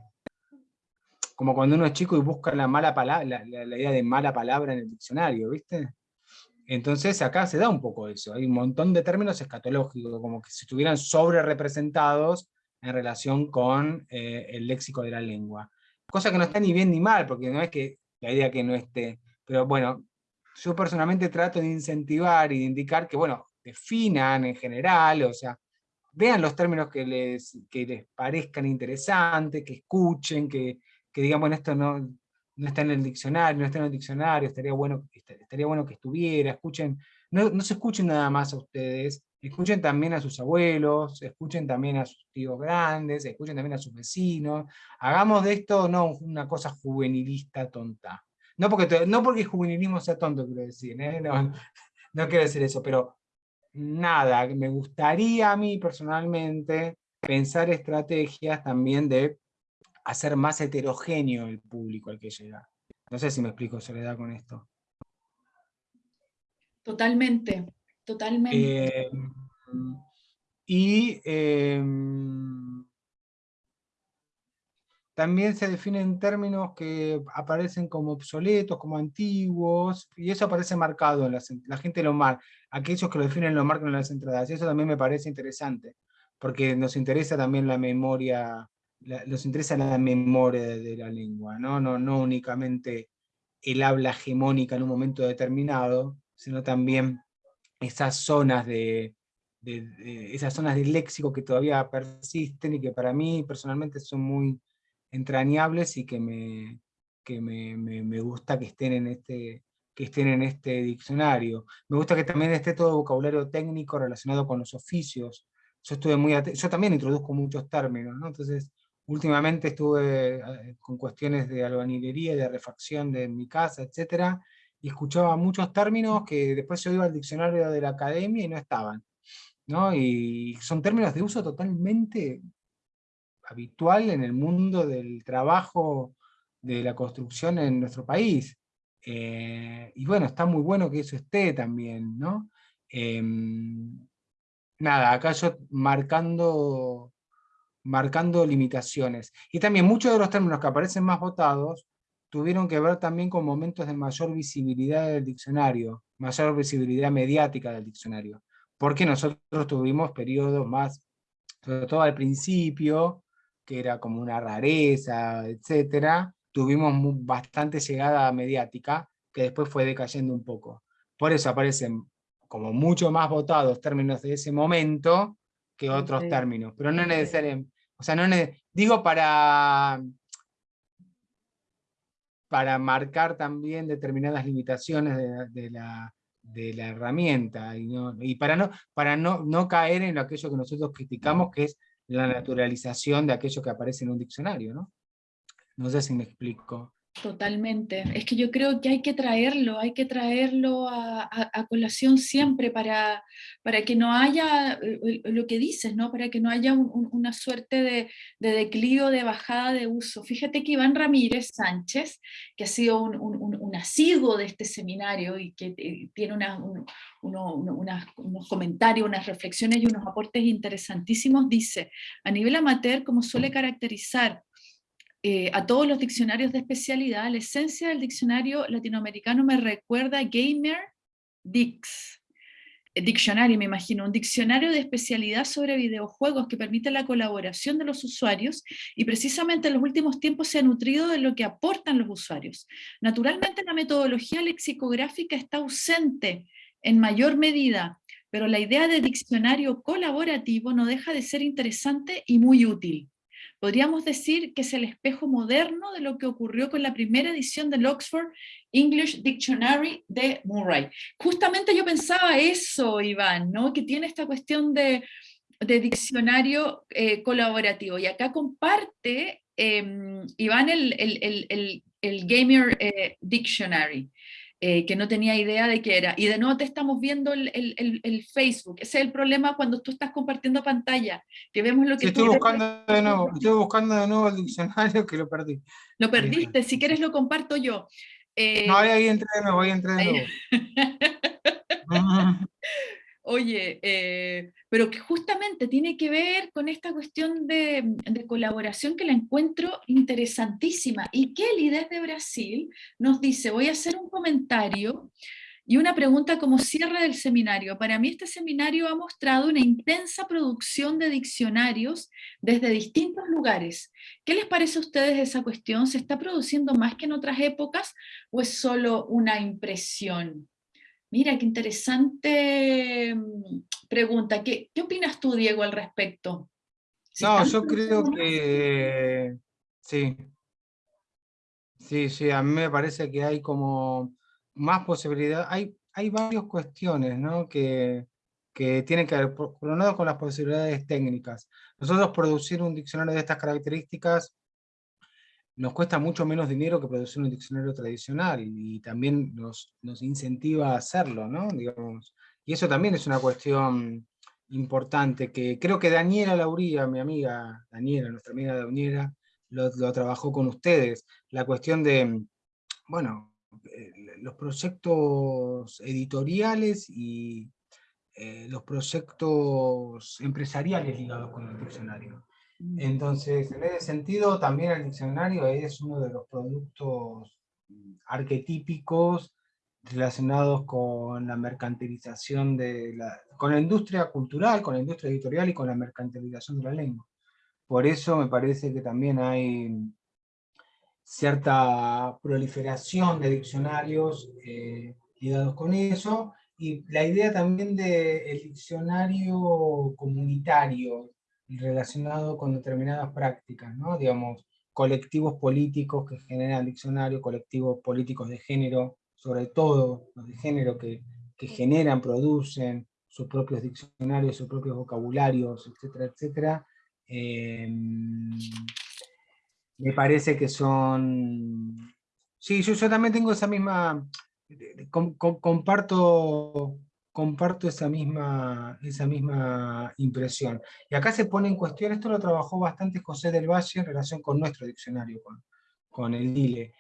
como cuando uno es chico y busca la, mala palabra, la, idea de mala palabra en el diccionario, ¿viste? Entonces acá se da un poco eso, hay un montón de términos escatológicos, como que si estuvieran sobre representados en relación con eh, el léxico de la lengua. Cosa que no está ni bien ni mal, porque no es que la idea que no esté, pero bueno, yo personalmente trato de incentivar y de indicar que, bueno, definan en general, o sea, vean los términos que les, que les parezcan interesantes, que escuchen, que, que digamos, esto no, no está en el diccionario, no está en el diccionario, estaría bueno, estaría bueno que estuviera, escuchen, no, no se escuchen nada más a ustedes, escuchen también a sus abuelos, escuchen también a sus tíos grandes, escuchen también a sus vecinos, hagamos de esto no una cosa juvenilista tonta. No porque, no porque el juvenilismo sea tonto, quiero decir, ¿eh? no, no quiero decir eso, pero nada, me gustaría a mí personalmente pensar estrategias también de hacer más heterogéneo el público al que llega. No sé si me explico, Soledad, con esto. Totalmente, totalmente. Em, y em, también se definen términos que aparecen como obsoletos, como antiguos, y eso aparece marcado, en la, gente lo marca, aquellos que lo definen lo marcan en las entradas, y eso también me parece interesante, porque nos interesa también la memoria nos interesa la memoria de, la lengua, ¿no? No, no únicamente el habla hegemónica en un momento determinado, sino también esas zonas de, esas zonas de léxico que todavía persisten y que para mí personalmente son muy entrañables y que me, que me, me, gusta que estén en este que estén en este diccionario. Me gusta que también esté todo vocabulario técnico relacionado con los oficios. Yo estuve muy yo también introduzco muchos términos, ¿no? Entonces, Últimamente estuve eh, con cuestiones de albañilería, de refacción de mi casa, etc. Y escuchaba muchos términos que después yo iba al diccionario de la academia y no estaban. ¿no? Y son términos de uso totalmente habitual en el mundo del trabajo de la construcción en nuestro país. Eh, y bueno, está muy bueno que eso esté también, ¿no? Em, nada, acá yo marcando marcando limitaciones. Y también muchos de los términos que aparecen más votados tuvieron que ver también con momentos de mayor visibilidad del diccionario, mayor visibilidad mediática del diccionario. Porque nosotros tuvimos periodos más, sobre todo al principio, que era como una rareza, etcétera, tuvimos bastante llegada mediática, que después fue decayendo un poco. Por eso aparecen como mucho más votados términos de ese momento, que otros términos, pero no necesariamente, o sea, no digo para, para marcar también determinadas limitaciones de, la, de la, herramienta, y, y, para, no, para no, no caer en aquello que nosotros criticamos, que es la naturalización de aquello que aparece en un diccionario, ¿no? No sé si me explico. Totalmente. Es que yo creo que hay que traerlo, hay que traerlo a, colación siempre para, para, que no haya, eh, lo que dices, ¿no? para que no haya una suerte de, de, declive, de bajada de uso. Fíjate que Iván Ramírez Sánchez, que ha sido un, un, asiduo de este seminario y que eh, tiene unos comentarios, unas reflexiones y unos aportes interesantísimos, dice, a nivel amateur, como suele caracterizar eh, a todos los diccionarios de especialidad, la esencia del diccionario latinoamericano me recuerda a Gamer Dix. diccionario, me imagino, un diccionario de especialidad sobre videojuegos que permite la colaboración de los usuarios y precisamente en los últimos tiempos se ha nutrido de lo que aportan los usuarios. Naturalmente la metodología lexicográfica está ausente en mayor medida, pero la idea de diccionario colaborativo no deja de ser interesante y muy útil. Podríamos decir que es el espejo moderno de lo que ocurrió con la primera edición del Oxford English Dictionary de Murray. Justamente yo pensaba eso, Iván, ¿no? que tiene esta cuestión de, diccionario eh, colaborativo. Y acá comparte em, Iván el, Gamer eh, Dictionary. Eh, que no tenía idea de qué era. Y de nuevo te estamos viendo el, Facebook. Ese es el problema cuando tú estás compartiendo pantalla, que vemos lo que estoy buscando de nuevo, Estoy buscando de nuevo el diccionario que lo perdí. Lo perdiste, si quieres lo comparto yo. Eh, no, ahí, entré de nuevo, ahí entré de nuevo. [LAUGHS] Oye, eh, pero que justamente tiene que ver con esta cuestión de, colaboración que la encuentro interesantísima. Y Kelly desde Brasil nos dice, voy a hacer un comentario y una pregunta como cierre del seminario. Para mí este seminario ha mostrado una intensa producción de diccionarios desde distintos lugares. ¿Qué les parece a ustedes esa cuestión? ¿Se está produciendo más que en otras épocas o es solo una impresión? Mira, qué interesante mm, pregunta. ¿Qué, qué opinas tú, Diego, al respecto? no, yo creo que sí. Sí, sí, a mí me parece que hay como más posibilidad. Hay, hay varias cuestiones ¿no? que, que tienen que ver, por, un lado, con las posibilidades técnicas. Nosotros producir un diccionario de estas características nos cuesta mucho menos dinero que producir un diccionario tradicional y también nos, nos incentiva a hacerlo, ¿no? Digamos, y eso también es una cuestión importante que creo que Daniela Lauría, mi amiga Daniela, nuestra amiga Daniela, lo, trabajó con ustedes. La cuestión de, bueno, eh, los proyectos editoriales y eh, los proyectos empresariales ligados con el diccionario. Mm. Entonces, en ese sentido, también el diccionario es uno de los productos arquetípicos relacionados con la mercantilización de la, con la industria cultural, con la industria editorial y con la mercantilización de la lengua. Por eso me parece que también hay cierta proliferación de diccionarios eh, ligados con eso, y la idea también del diccionario comunitario, relacionado con determinadas prácticas, ¿no? digamos, colectivos políticos que generan diccionarios, colectivos políticos de género, sobre todo los de género que, que generan, producen sus propios diccionarios, sus propios vocabularios, etcétera, etcétera. Em, me parece que son... Sí, yo, yo también tengo esa misma... comparto comparto esa misma, esa misma impresión. Y acá se pone en cuestión, esto lo trabajó bastante José del Valle en relación con nuestro diccionario, con, con el DILE.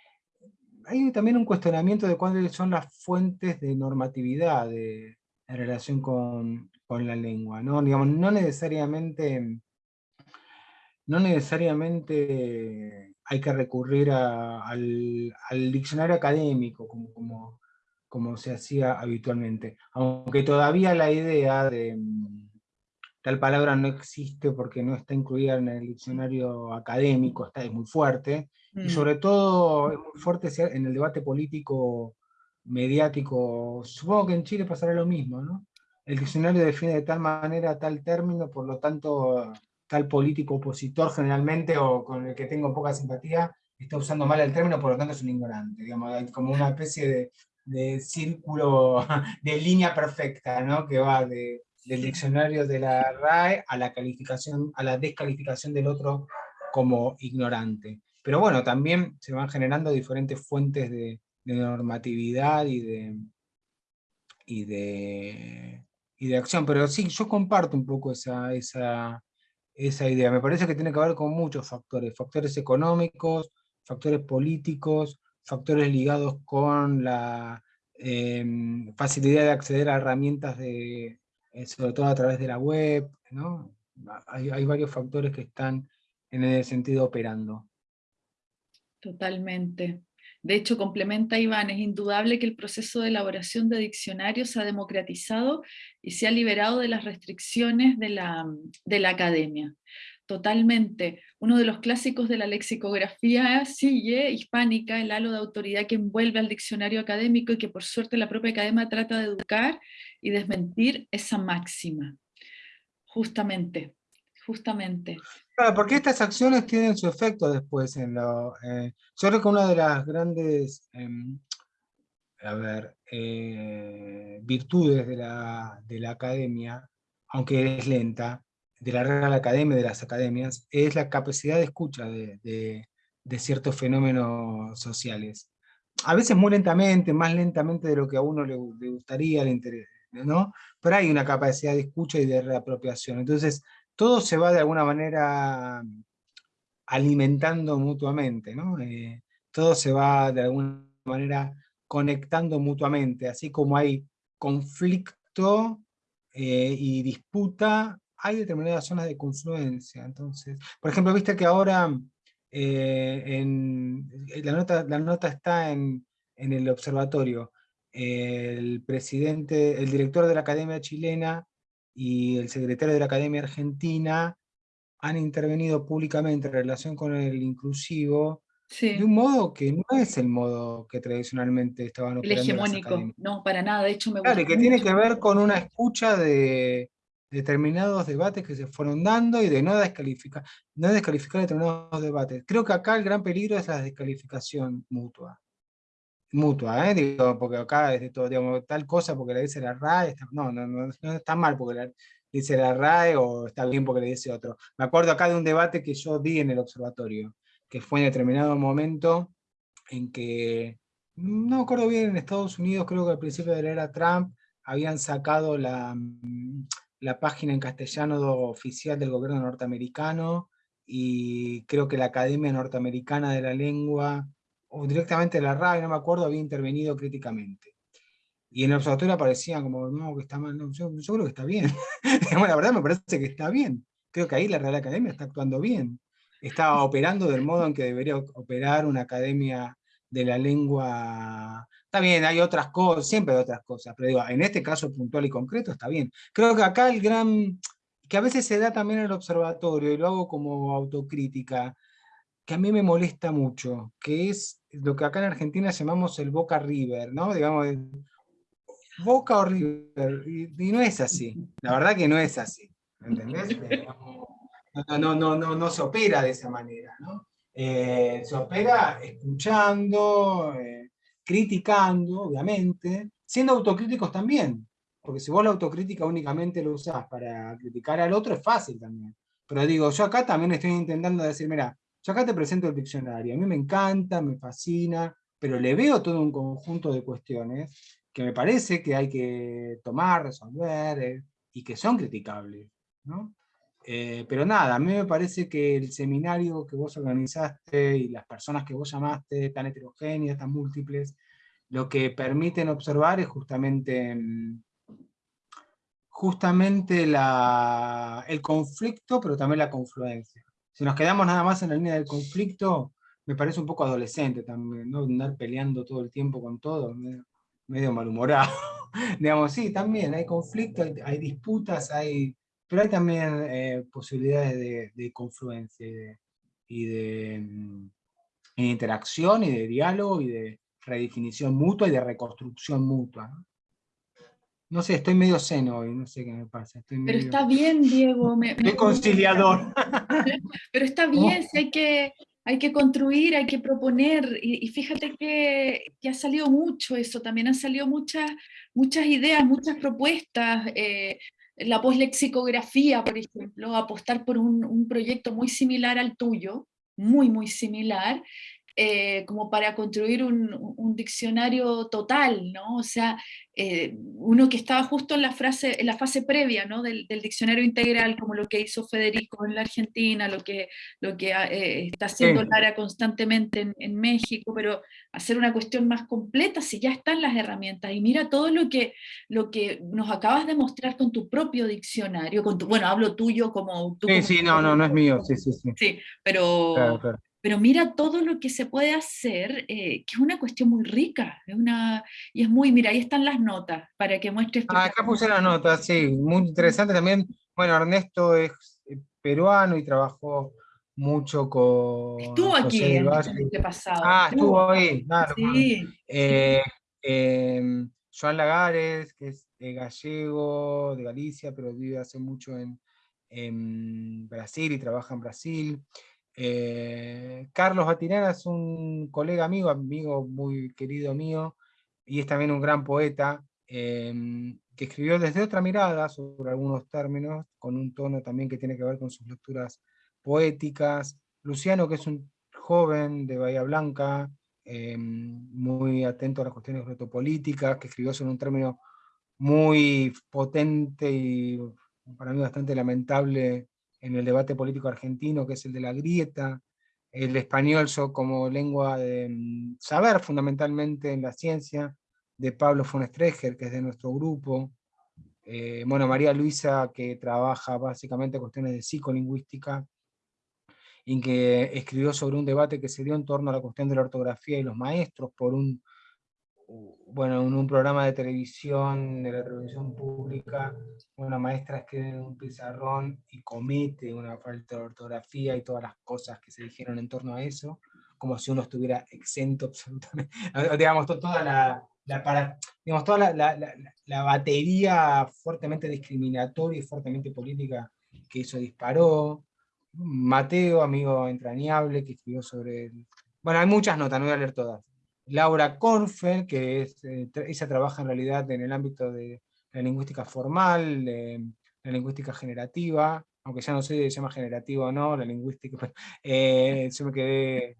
Hay también un cuestionamiento de cuáles son las fuentes de normatividad en relación con, con, la lengua. ¿no? Digamos, no necesariamente, no necesariamente hay que recurrir al, al, diccionario académico, como como se hacía habitualmente. Aunque todavía la idea de mm, tal palabra no existe porque no está incluida en el diccionario académico, está, es muy fuerte, y mm. sobre todo es muy fuerte en el debate político mediático, supongo que en Chile pasará lo mismo, ¿no? El diccionario define de tal manera tal término, por lo tanto tal político opositor generalmente, o con el que tengo poca simpatía, está usando mal el término, por lo tanto es un ignorante, digamos, hay como una especie de de círculo, [LAUGHS] de línea perfecta, ¿no? que va de, del diccionario de la RAE a la, calificación, a la descalificación del otro como ignorante. Pero bueno, también se van generando diferentes fuentes de, normatividad y de, y de, y de acción. Pero sí, yo comparto un poco esa, esa, esa idea. Me parece que tiene que ver con muchos factores, factores económicos, factores políticos, factores ligados con la em, facilidad de acceder a herramientas, de, eh, sobre todo a través de la web, ¿no? hay, varios factores que están en ese sentido operando. Totalmente. De hecho, complementa Iván, es indudable que el proceso de elaboración de diccionarios se ha democratizado y se ha liberado de las restricciones de la, de la academia. Totalmente. Uno de los clásicos de la lexicografía sigue hispánica, el halo de autoridad que envuelve al diccionario académico y que por suerte la propia academia trata de educar y desmentir esa máxima. Justamente, justamente. Claro, porque estas acciones tienen su efecto después en lo... Eh, yo creo que una de las grandes, em, eh, virtudes de la, de la academia, aunque es lenta, de la Real Academia, de las academias, es la capacidad de escucha de, ciertos fenómenos sociales. A veces muy lentamente, más lentamente de lo que a uno le, le gustaría, le interesa, ¿no? Pero hay una capacidad de escucha y de reapropiación. Entonces, todo se va de alguna manera alimentando mutuamente, ¿no? Eh, todo se va de alguna manera conectando mutuamente, así como hay conflicto eh, y disputa, hay determinadas zonas de confluencia. Entonces, por ejemplo, viste que ahora eh, en, la, nota, la nota está en, en el observatorio, el presidente, el director de la Academia Chilena y el secretario de la Academia Argentina han intervenido públicamente en relación con el inclusivo, de un modo que no es el modo que tradicionalmente estaban operando El hegemónico, no, para nada, de hecho me Claro, que tiene que ver con una escucha de determinados debates que se fueron dando y de no descalificar, no descalificar determinados debates. Creo que acá el gran peligro es la descalificación mutua mutua, ¿eh? Digo, porque acá es todo, digamos, tal cosa porque le dice la RAE, no, no, no, no, está mal porque le dice la RAE o está bien porque le dice otro. Me acuerdo acá de un debate que yo di en el observatorio, que fue en determinado momento en que, no me acuerdo bien, en Estados Unidos, creo que al principio de la era Trump, habían sacado la, la página en castellano oficial del gobierno norteamericano, y creo que la Academia Norteamericana de la Lengua o directamente la RAE, no me acuerdo, había intervenido críticamente. Y en el observatorio aparecían como, no, que está mal, yo, creo que está bien. [LAUGHS] la verdad me parece que está bien. Creo que ahí la Real Academia está actuando bien. Está operando del modo en que debería operar una academia de la lengua. Está bien, hay otras cosas, siempre hay otras cosas, pero digo, en este caso puntual y concreto está bien. Creo que acá el gran, que a veces se da también en el observatorio, y lo hago como autocrítica, que a mí me molesta mucho, que es lo que acá en Argentina llamamos el Boca River, ¿no? Digamos, Boca o River, y, no es así, la verdad que no es así, ¿entendés? [LAUGHS] No, no, no, no, no se opera de esa manera, ¿no? Eh, se opera escuchando, eh, criticando, obviamente, siendo autocríticos también, porque si vos la autocrítica únicamente lo usás para criticar al otro es fácil también. Pero digo, yo acá también estoy intentando decir, mira, yo acá te presento el diccionario, a mí me encanta, me fascina, pero le veo todo un conjunto de cuestiones que me parece que hay que tomar, resolver, eh, y que son criticables. Eh, pero nada, a mí me parece que el seminario que vos organizaste y las personas que vos llamaste, tan heterogéneas, tan múltiples, lo que permiten observar es justamente, mm, justamente el conflicto, pero también la confluencia. Si nos quedamos nada más en la línea del conflicto, me parece un poco adolescente también, ¿no? Andar peleando todo el tiempo con todo, medio, malhumorado. [LAUGHS] Digamos, sí, también hay conflicto, hay, disputas, hay, pero hay también eh, posibilidades de, confluencia y de, mm, interacción y de diálogo y de redefinición mutua y de reconstrucción mutua. ¿no? sé, estoy medio seno hoy, no sé qué me pasa. Pero está bien, Diego. Me, conciliador. [LAUGHS] Pero está bien, si hay que, hay que construir, hay que proponer, y, fíjate que, ha salido mucho eso, también han salido muchas, muchas ideas, muchas propuestas, eh, la poslexicografía, por ejemplo, apostar por un, un, proyecto muy similar al tuyo, muy, muy similar, eh, como para construir un, diccionario total, ¿no? O sea, eh, uno que estaba justo en la, frase, en la fase previa ¿no? del, diccionario integral, como lo que hizo Federico en la Argentina, lo que, lo que eh, está haciendo Lara constantemente en, México, pero hacer una cuestión más completa si ya están las herramientas. Y mira todo lo que, lo que nos acabas de mostrar con tu propio diccionario, con tu, bueno, hablo tuyo como... sí, sí, no, no, no es mío, sí, sí, sí. Sí, pero pero mira todo lo que se puede hacer, eh, que es una cuestión muy rica, es una, y es muy, mira, ahí están las notas, para que muestres... Ah, acá puse las notas, sí, muy interesante también. Bueno, Ernesto es eh, peruano y trabajó mucho con... Estuvo aquí el año pasado. Ah, estuvo, ahí, claro. Sí. Eh, em, Joan Lagares, que es gallego, de Galicia, pero vive hace mucho en, en Brasil y trabaja en Brasil. Eh, Carlos Batirana es un colega amigo, amigo muy querido mío, y es también un gran poeta, em, que escribió desde otra mirada sobre algunos términos, con un tono también que tiene que ver con sus lecturas poéticas. Luciano, que es un joven de Bahía Blanca, em, muy atento a las cuestiones protopolíticas, que escribió sobre un término muy potente y para mí bastante lamentable en el debate político argentino, que es el de la grieta, el español como lengua de mm, saber fundamentalmente en la ciencia, de Pablo von Streger, que es de nuestro grupo, eh, bueno, María Luisa, que trabaja básicamente cuestiones de psicolingüística, y que escribió sobre un debate que se dio en torno a la cuestión de la ortografía y los maestros por un bueno, en un programa de televisión, de la televisión pública, una maestra escribe en un pizarrón y comete una falta de ortografía y todas las cosas que se dijeron en torno a eso, como si uno estuviera exento absolutamente, [LAUGHS] digamos, toda la, para, digamos, toda la, batería fuertemente discriminatoria y fuertemente política que eso disparó. Mateo, amigo entrañable, que escribió sobre... El... Bueno, hay muchas notas, no voy a leer todas Laura Kornfeld, que es, eh, ella trabaja en realidad en el ámbito de la lingüística formal, la lingüística generativa, aunque ya no sé si se llama generativa o no, la lingüística, [LAUGHS] eh, yo me quedé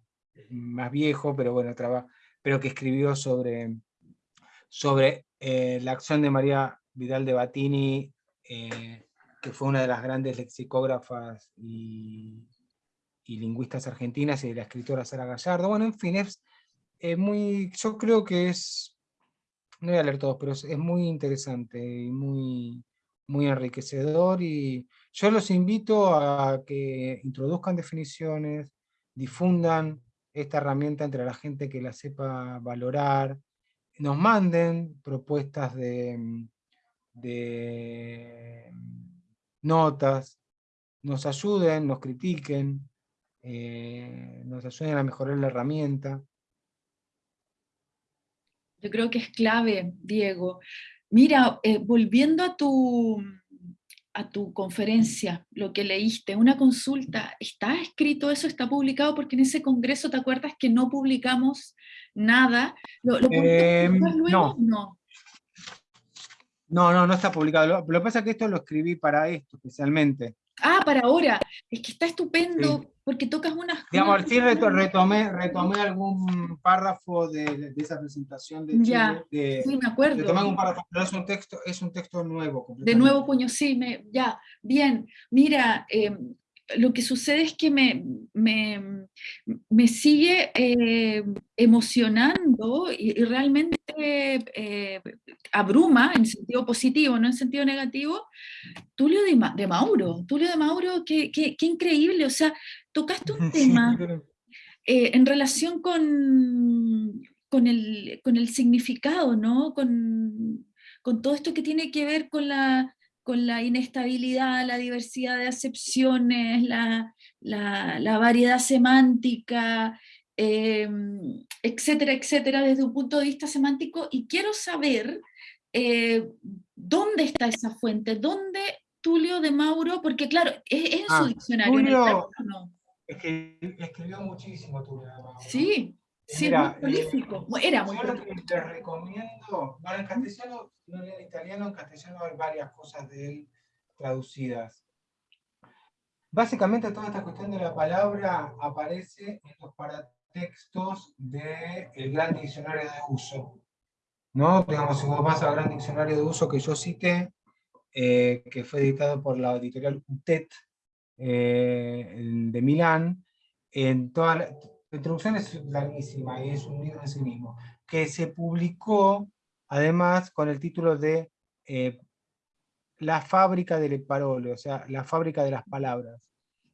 más viejo, pero bueno, pero que escribió sobre, sobre eh, la acción de María Vidal de Batini, que fue una de las grandes lexicógrafas y, lingüistas argentinas, y la escritora Sara Gallardo. Bueno, en fin, es, muy, yo creo que es, no voy a leer todos, pero es, muy interesante y muy, muy enriquecedor y yo los invito a que introduzcan definiciones, difundan esta herramienta entre la gente que la sepa valorar, nos manden propuestas de, de notas, nos ayuden, nos critiquen, eh, nos ayuden a mejorar la herramienta. Yo creo que es clave, Diego. Mira, eh, volviendo a tu, a tu conferencia, lo que leíste, una consulta, ¿está escrito eso? ¿Está publicado? Porque en ese congreso, ¿te acuerdas que no publicamos nada? ¿Lo, em, no. no. No, no, está publicado. Lo, lo, que pasa es que esto lo escribí para esto especialmente. Ah, para ahora. Es que está estupendo porque tocas unas... Digamos, sí retomé, retomé algún párrafo de, esa presentación de Chile. Ya, sí, me acuerdo. Retomé un párrafo, pero es un texto, es un texto nuevo. De nuevo puño, sí, me, ya. Bien, mira, eh, lo que sucede es que me, me, me sigue eh, emocionando y, realmente eh, abruma en sentido positivo, no en sentido negativo, Tulio de, Mauro. Tulio de Mauro, qué, qué, qué, increíble, o sea, tocaste un [LAUGHS] tema eh, en relación con, con, el, con el significado, ¿no? Con, con todo esto que tiene que ver con la con la inestabilidad, la diversidad de acepciones, la, variedad semántica, em, etcétera, etcétera, desde un punto de vista semántico, y quiero saber eh, dónde está esa fuente, dónde Tulio de Mauro, porque claro, es, en su ah, diccionario. Tulio, es que escribió muchísimo Tulio de Mauro. Sí, Sí, muy eh, prolífico. Era muy que te recomiendo, bueno, en castellano, no en italiano, en castellano hay varias cosas de él traducidas. Básicamente toda esta cuestión de la palabra aparece en los paratextos del Gran Diccionario de Uso. ¿no? Digamos, si vos vas al Gran Diccionario de Uso que yo cité, eh, que fue editado por la editorial UTET eh, de Milán, en toda la, introducción es larguísima y es un libro en sí mismo, que se publicó además con el título de eh, La fábrica del parole, o sea, la fábrica de las palabras,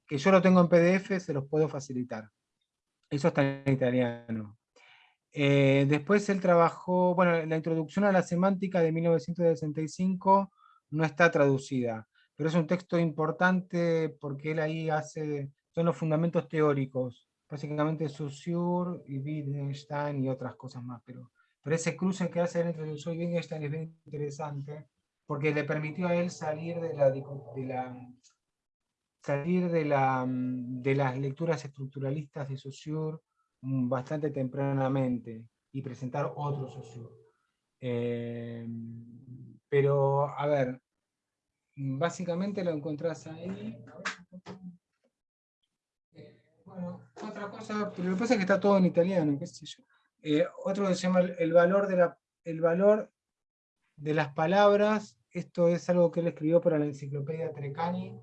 que yo lo tengo en PDF, se los puedo facilitar. Eso está en italiano. Eh, después él trabajó, bueno, la introducción a la semántica de 1965 no está traducida, pero es un texto importante porque él ahí hace, son los fundamentos teóricos, básicamente Saussure y Wittgenstein y otras cosas más, pero, pero ese cruce que hace entre Saussure y Wittgenstein es bien interesante, porque le permitió a él salir de la, salir de, la, de las lecturas estructuralistas de Saussure bastante tempranamente y presentar otro Saussure. Eh, pero, a ver, básicamente lo encontrás ahí. Otra cosa, pero lo que pasa es que está todo en italiano, qué sé yo. Eh, otro que se llama el valor, de la, el valor de las palabras. Esto es algo que él escribió para la enciclopedia Trecani,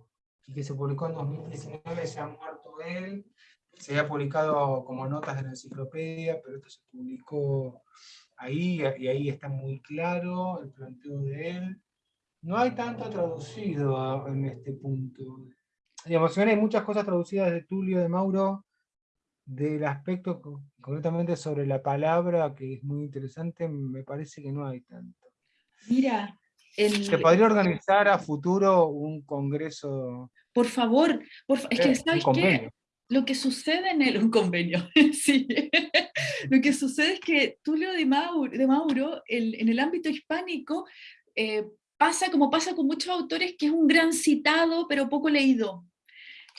y que se publicó en 2019, se ha muerto él. Se había publicado como notas de la enciclopedia, pero esto se publicó ahí, y ahí está muy claro el planteo de él. No hay tanto traducido en este punto. Digamos, hay muchas cosas traducidas de Tulio de Mauro, del aspecto concretamente sobre la palabra, que es muy interesante, me parece que no hay tanto. Mira, ¿Se podría organizar a futuro un congreso? Por favor, es que ¿sabes qué? Lo que sucede en el, un convenio, [LAUGHS] sí. [LAUGHS] Lo que sucede es que Tulio de Mauro, de Mauro en el ámbito hispánico, eh, pasa como pasa con muchos autores, que es un gran citado, pero poco leído.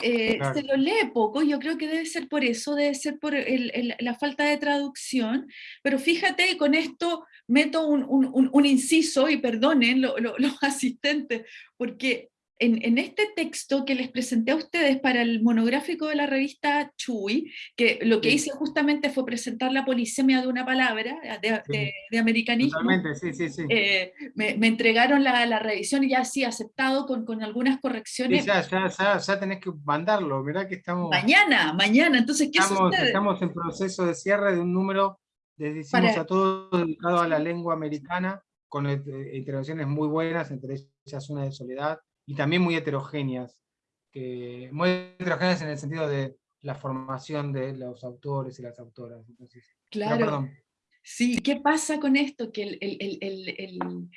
Eh, se lo lee poco, yo creo que debe ser por eso, debe ser por la falta de traducción, pero fíjate, con esto meto un, inciso, y perdonen [LAUGHS] los asistentes, porque en, este texto que les presenté a ustedes para el monográfico de la revista Chuy, que lo que hice justamente fue presentar la polisemia de una palabra, de, americanismo. sí, sí, sí. Eh, me, entregaron la, revisión y ya sí, aceptado con, con algunas correcciones. ya, ya, ya, tenés que mandarlo, ¿verdad que estamos... Mañana, mañana, entonces, ¿qué estamos, sucede? Estamos en proceso de cierre de un número, les decimos a todos, dedicado a la lengua americana, con eh, intervenciones muy buenas, entre ellas una de Soledad, y también muy heterogéneas, que, muy heterogéneas en el sentido de la formación de los autores y las autoras. claro. Sí, ¿qué pasa con esto? Que el, el, el,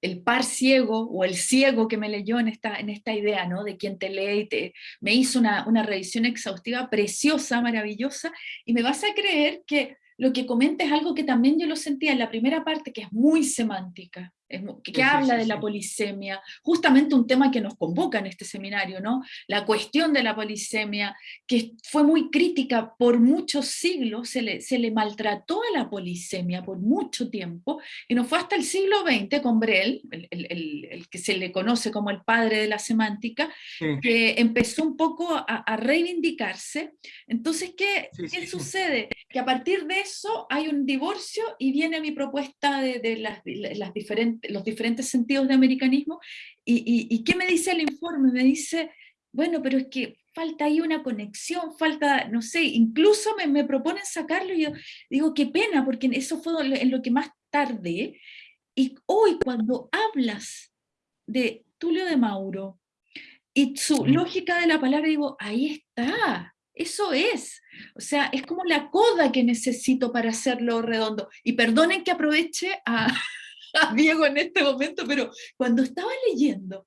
el, par ciego o el ciego que me leyó en esta, en esta idea, ¿no? De quien te lee y te, me hizo una, una revisión exhaustiva, preciosa, maravillosa, y me vas a creer que lo que comenta es algo que también yo lo sentía en la primera parte, que es muy semántica que, habla de la polisemia, justamente un tema que nos convoca en este seminario, ¿no? La cuestión de la polisemia, que fue muy crítica por muchos siglos, se le, se le maltrató a la polisemia por mucho tiempo, y no fue hasta el siglo XX con Brel, el, el, el, que se le conoce como el padre de la semántica, que empezó un poco a, a reivindicarse. Entonces, ¿qué, ¿qué sucede? Que a partir de eso hay un divorcio y viene mi propuesta de, de las, las diferentes los diferentes sentidos de americanismo, y, ¿qué me dice el informe? Me dice, bueno, pero es que falta ahí una conexión, falta, no sé, incluso me, me proponen sacarlo y yo digo, qué pena, porque eso fue en lo que más tarde, y hoy cuando hablas de Tulio de Mauro y su lógica de la palabra, digo, ahí está, eso es. O sea, es como la coda que necesito para hacerlo redondo. Y perdonen que aproveche a, [LAUGHS] Diego en este momento, pero cuando estaba leyendo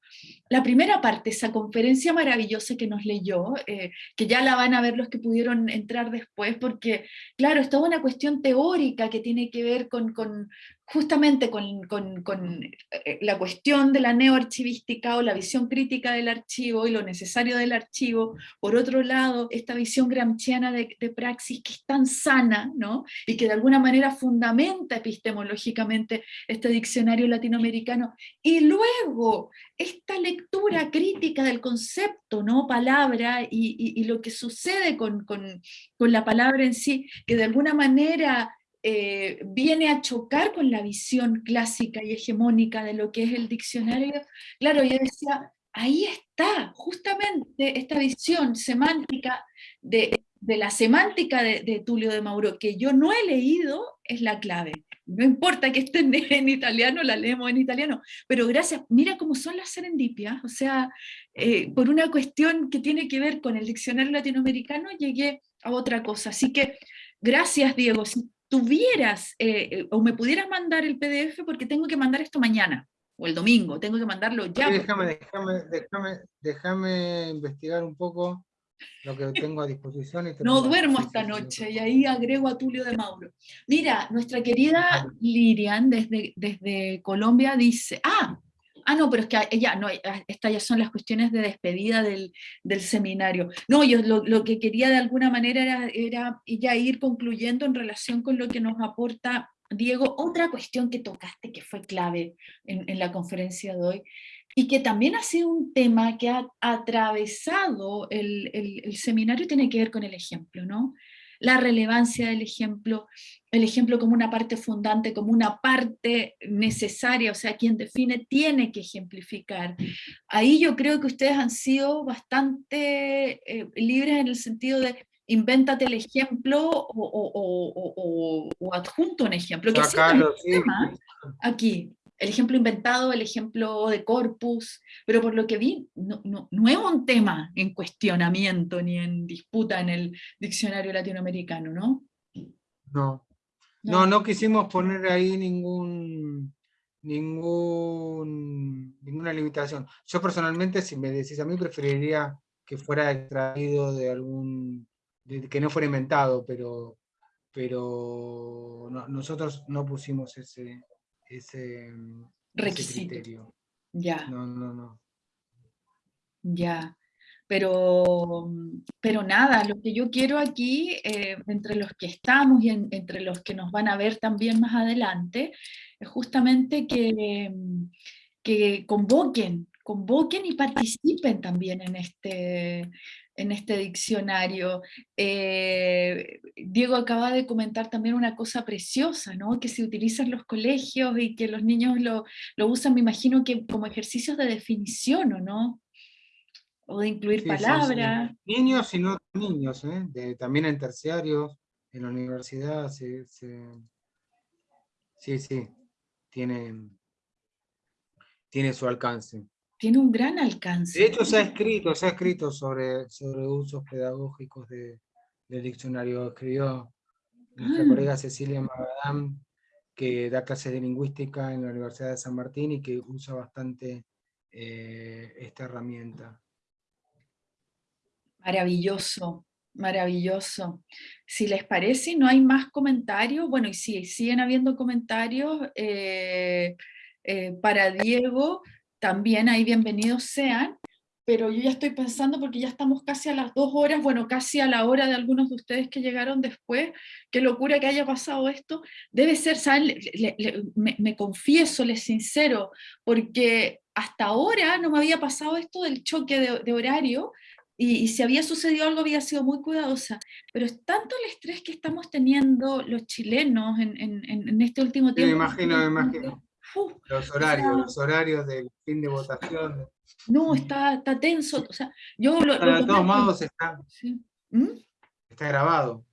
la primera parte, esa conferencia maravillosa que nos leyó, eh, que ya la van a ver los que pudieron entrar después, porque claro, es toda una cuestión teórica que tiene que ver con, con, justamente con, con, eh, la cuestión de la neoarchivística o la visión crítica del archivo y lo necesario del archivo, por otro lado, esta visión gramsciana de, praxis que es tan sana, ¿no? y que de alguna manera fundamenta epistemológicamente este diccionario latinoamericano, y luego esta lectura crítica del concepto, ¿no? palabra, y, y, lo que sucede con, con, con la palabra en sí, que de alguna manera eh, viene a chocar con la visión clásica y hegemónica de lo que es el diccionario, claro, yo decía, ahí está, justamente esta visión semántica de, la semántica de, de, Tulio de Mauro, que yo no he leído, es la clave. No importa que esté en, italiano, la leemos en italiano, pero gracias, mira cómo son las serendipias, o sea, eh, por una cuestión que tiene que ver con el diccionario latinoamericano, llegué a otra cosa. Así que gracias Diego, tuvieras eh, o me pudieras mandar el PDF porque tengo que mandar esto mañana o el domingo, tengo que mandarlo ya. déjame, déjame, déjame, déjame investigar un poco lo que tengo a disposición. no duermo esta noche y ahí agrego a Tulio de Mauro. Mira, nuestra querida Lirian desde, desde Colombia dice, ah, ah, no, pero es que ella, no, estas ya son las cuestiones de despedida del, del seminario. No, yo lo, lo, que quería de alguna manera era, era ya ir concluyendo en relación con lo que nos aporta Diego, otra cuestión que tocaste que fue clave en, en la conferencia de hoy, y que también ha sido un tema que ha atravesado el, el, seminario tiene que ver con el ejemplo, ¿no? La relevancia del ejemplo, el ejemplo como una parte fundante, como una parte necesaria, o sea, quien define tiene que ejemplificar. Ahí yo creo que ustedes han sido bastante eh, libres en el sentido de invéntate el ejemplo o, o, o, o adjunto un ejemplo. Que aquí, el ejemplo inventado, el ejemplo de corpus, pero por lo que vi, no, no, no, es un tema en cuestionamiento ni en disputa en el diccionario latinoamericano, ¿no? No, no, no, quisimos poner ahí ningún, ningún, ninguna limitación. Yo personalmente, si me decís a mí, preferiría que fuera extraído de algún, que no fuera inventado, pero, pero nosotros no pusimos ese, ese, requisito. Ya. No, no, no. Ya. Pero, pero nada, lo que yo quiero aquí, eh, entre los que estamos y entre los que nos van a ver también más adelante, es justamente que, que convoquen, convoquen y participen también en este, en este diccionario. Eh, Diego acaba de comentar también una cosa preciosa, ¿no? que se utiliza en los colegios y que los niños lo, lo usan, me imagino que como ejercicios de definición, ¿o no? O de incluir palabras. Niños y no niños, ¿eh? también en terciarios, en la universidad, sí, sí, tiene, tiene su alcance tiene un gran alcance. De hecho, se ha escrito, se ha escrito sobre, sobre usos pedagógicos de, del diccionario. Escribió nuestra ah. colega Cecilia Magadam, que da clases de lingüística en la Universidad de San Martín y que usa bastante eh, esta herramienta. Maravilloso, maravilloso. Si les parece, no hay más comentarios. Bueno, y si siguen habiendo comentarios eh, eh, para Diego, también ahí bienvenidos sean, pero yo ya estoy pensando porque ya estamos casi a las dos horas, bueno, casi a la hora de algunos de ustedes que llegaron después, qué locura que haya pasado esto, debe ser, ¿saben? me, confieso, les sincero, porque hasta ahora no me había pasado esto del choque de, horario, y, si había sucedido algo había sido muy cuidadosa, pero es tanto el estrés que estamos teniendo los chilenos en, en, en este último tiempo. me imagino, me imagino los horarios, los horarios del fin de votación. No, está, está tenso. O sea, yo lo, de todos modos está, ¿Mm? está grabado.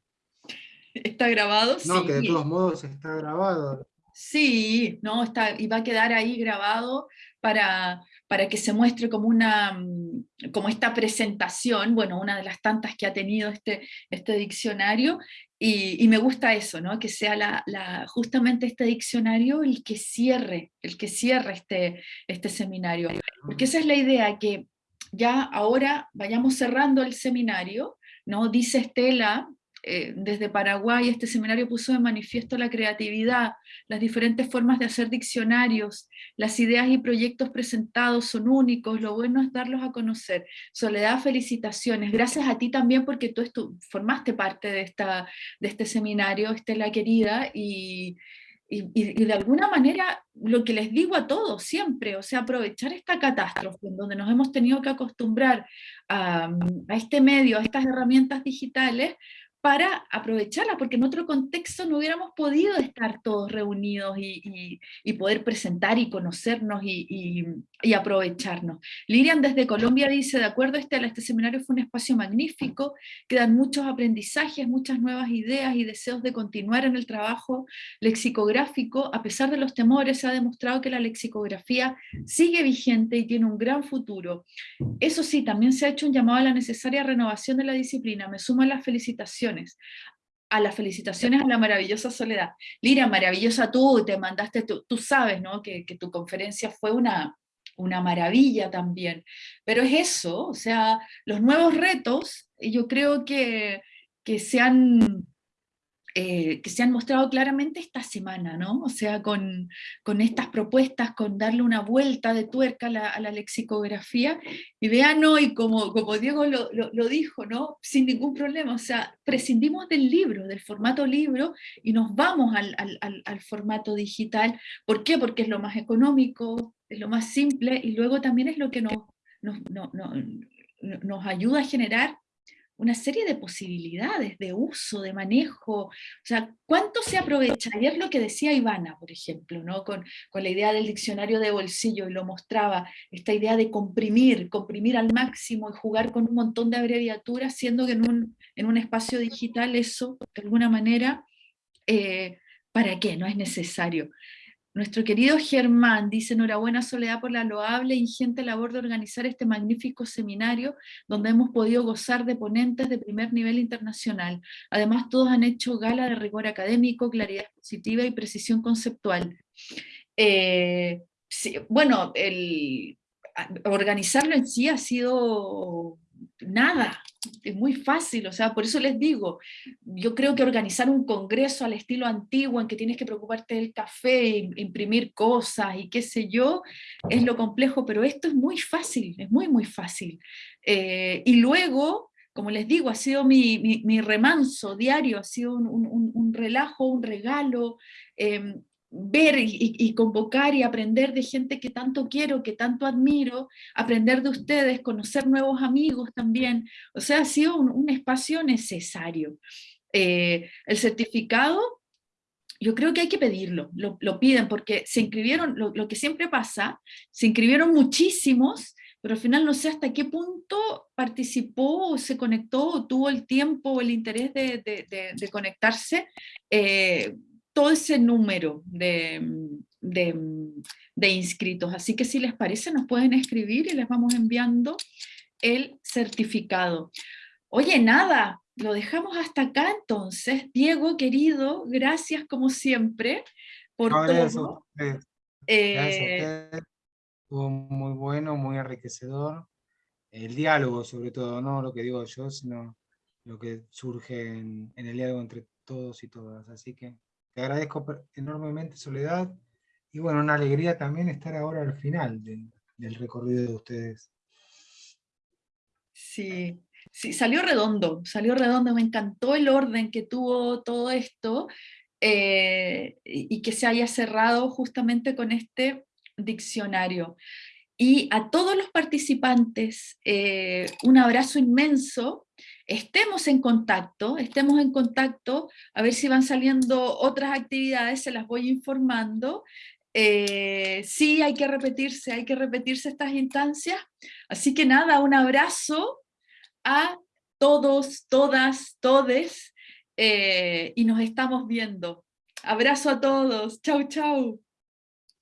¿Está grabado? No, que de todos modos está grabado. Sí, no, está, y va a quedar ahí grabado para, para que se muestre como, una, mm, como esta presentación, bueno, una de las tantas que ha tenido este, este diccionario, y, me gusta eso, ¿no? que sea la, justamente este diccionario el que cierre, el que cierre este, este seminario. Porque esa es la idea, que ya ahora vayamos cerrando el seminario, ¿no? dice Estela, eh, desde Paraguay este seminario puso de manifiesto la creatividad, las diferentes formas de hacer diccionarios, las ideas y proyectos presentados son únicos, lo bueno es darlos a conocer. Soledad, felicitaciones. Gracias a ti también porque tú formaste parte de, esta, de este seminario, Estela querida, y, y, de alguna manera lo que les digo a todos siempre, o sea, aprovechar esta catástrofe en donde nos hemos tenido que acostumbrar a, a este medio, a estas herramientas digitales, para aprovecharla, porque en otro contexto no hubiéramos podido estar todos reunidos y, poder presentar y conocernos y, aprovecharnos. Lirian desde Colombia dice, de acuerdo, este, este seminario fue un espacio magnífico, quedan muchos aprendizajes, muchas nuevas ideas y deseos de continuar en el trabajo lexicográfico. A pesar de los temores, se ha demostrado que la lexicografía sigue vigente y tiene un gran futuro. Eso sí, también se ha hecho un llamado a la necesaria renovación de la disciplina. Me sumo a las felicitaciones a las felicitaciones a la maravillosa Soledad. Lira, maravillosa tú, te mandaste, tú, tú sabes ¿no? que, que, tu conferencia fue una, una maravilla también. Pero es eso, o sea, los nuevos retos, yo creo que, que se han eh, que se han mostrado claramente esta semana, ¿no? O sea, con, con estas propuestas, con darle una vuelta de tuerca a la, lexicografía, y vean hoy, como, como Diego lo, lo, dijo, ¿no? Sin ningún problema, o sea, prescindimos del libro, del formato libro, y nos vamos al, al, al formato digital. ¿Por qué? Porque es lo más económico, es lo más simple, y luego también es lo que nos, nos, nos, nos ayuda a generar una serie de posibilidades de uso, de manejo, o sea, ¿cuánto se aprovecha? Y es lo que decía Ivana, por ejemplo, ¿no? con, con la idea del diccionario de bolsillo, y lo mostraba, esta idea de comprimir, comprimir al máximo y jugar con un montón de abreviaturas, siendo que en un, en un espacio digital eso, de alguna manera, eh, ¿para qué? No es necesario. Nuestro querido Germán dice, enhorabuena Soledad por la loable e ingente labor de organizar este magnífico seminario donde hemos podido gozar de ponentes de primer nivel internacional. Además todos han hecho gala de rigor académico, claridad expositiva y precisión conceptual. Eh, bueno, el, organizarlo en sí ha sido nada, es muy fácil, o sea, por eso les digo, yo creo que organizar un congreso al estilo antiguo en que tienes que preocuparte del café, imprimir cosas y qué sé yo, es lo complejo, pero esto es muy fácil, es muy muy fácil. Eh, y luego, como les digo, ha sido mi, mi, remanso diario, ha sido un, un, relajo, un regalo, em, ver y, convocar y aprender de gente que tanto quiero, que tanto admiro, aprender de ustedes, conocer nuevos amigos también, o sea, ha sido un, espacio necesario. Eh, el certificado, yo creo que hay que pedirlo, lo, piden, porque se inscribieron, lo, que siempre pasa, se inscribieron muchísimos, pero al final no sé hasta qué punto participó, se conectó, tuvo el tiempo o el interés de, conectarse, eh, todo ese número de, de, inscritos. Así que si les parece nos pueden escribir y les vamos enviando el certificado. Oye, nada, lo dejamos hasta acá entonces. Diego, querido, gracias como siempre por todo. Eh, Estuvo muy bueno, muy enriquecedor. El diálogo, sobre todo, no lo que digo yo, sino lo que surge en el diálogo entre todos y todas. Así que te agradezco enormemente, Soledad. Y bueno, una alegría también estar ahora al final del recorrido de ustedes. Sí, sí, salió redondo, salió redondo, me encantó el orden que tuvo todo esto eh, y que se haya cerrado justamente con este diccionario. Y a todos los participantes, eh, un abrazo inmenso, estemos en contacto, estemos en contacto, a ver si van saliendo otras actividades, se las voy informando. Eh, sí, hay que repetirse, hay que repetirse estas instancias. Así que nada, un abrazo a todos, todas, todes, eh, y nos estamos viendo. Abrazo a todos, chau, chau.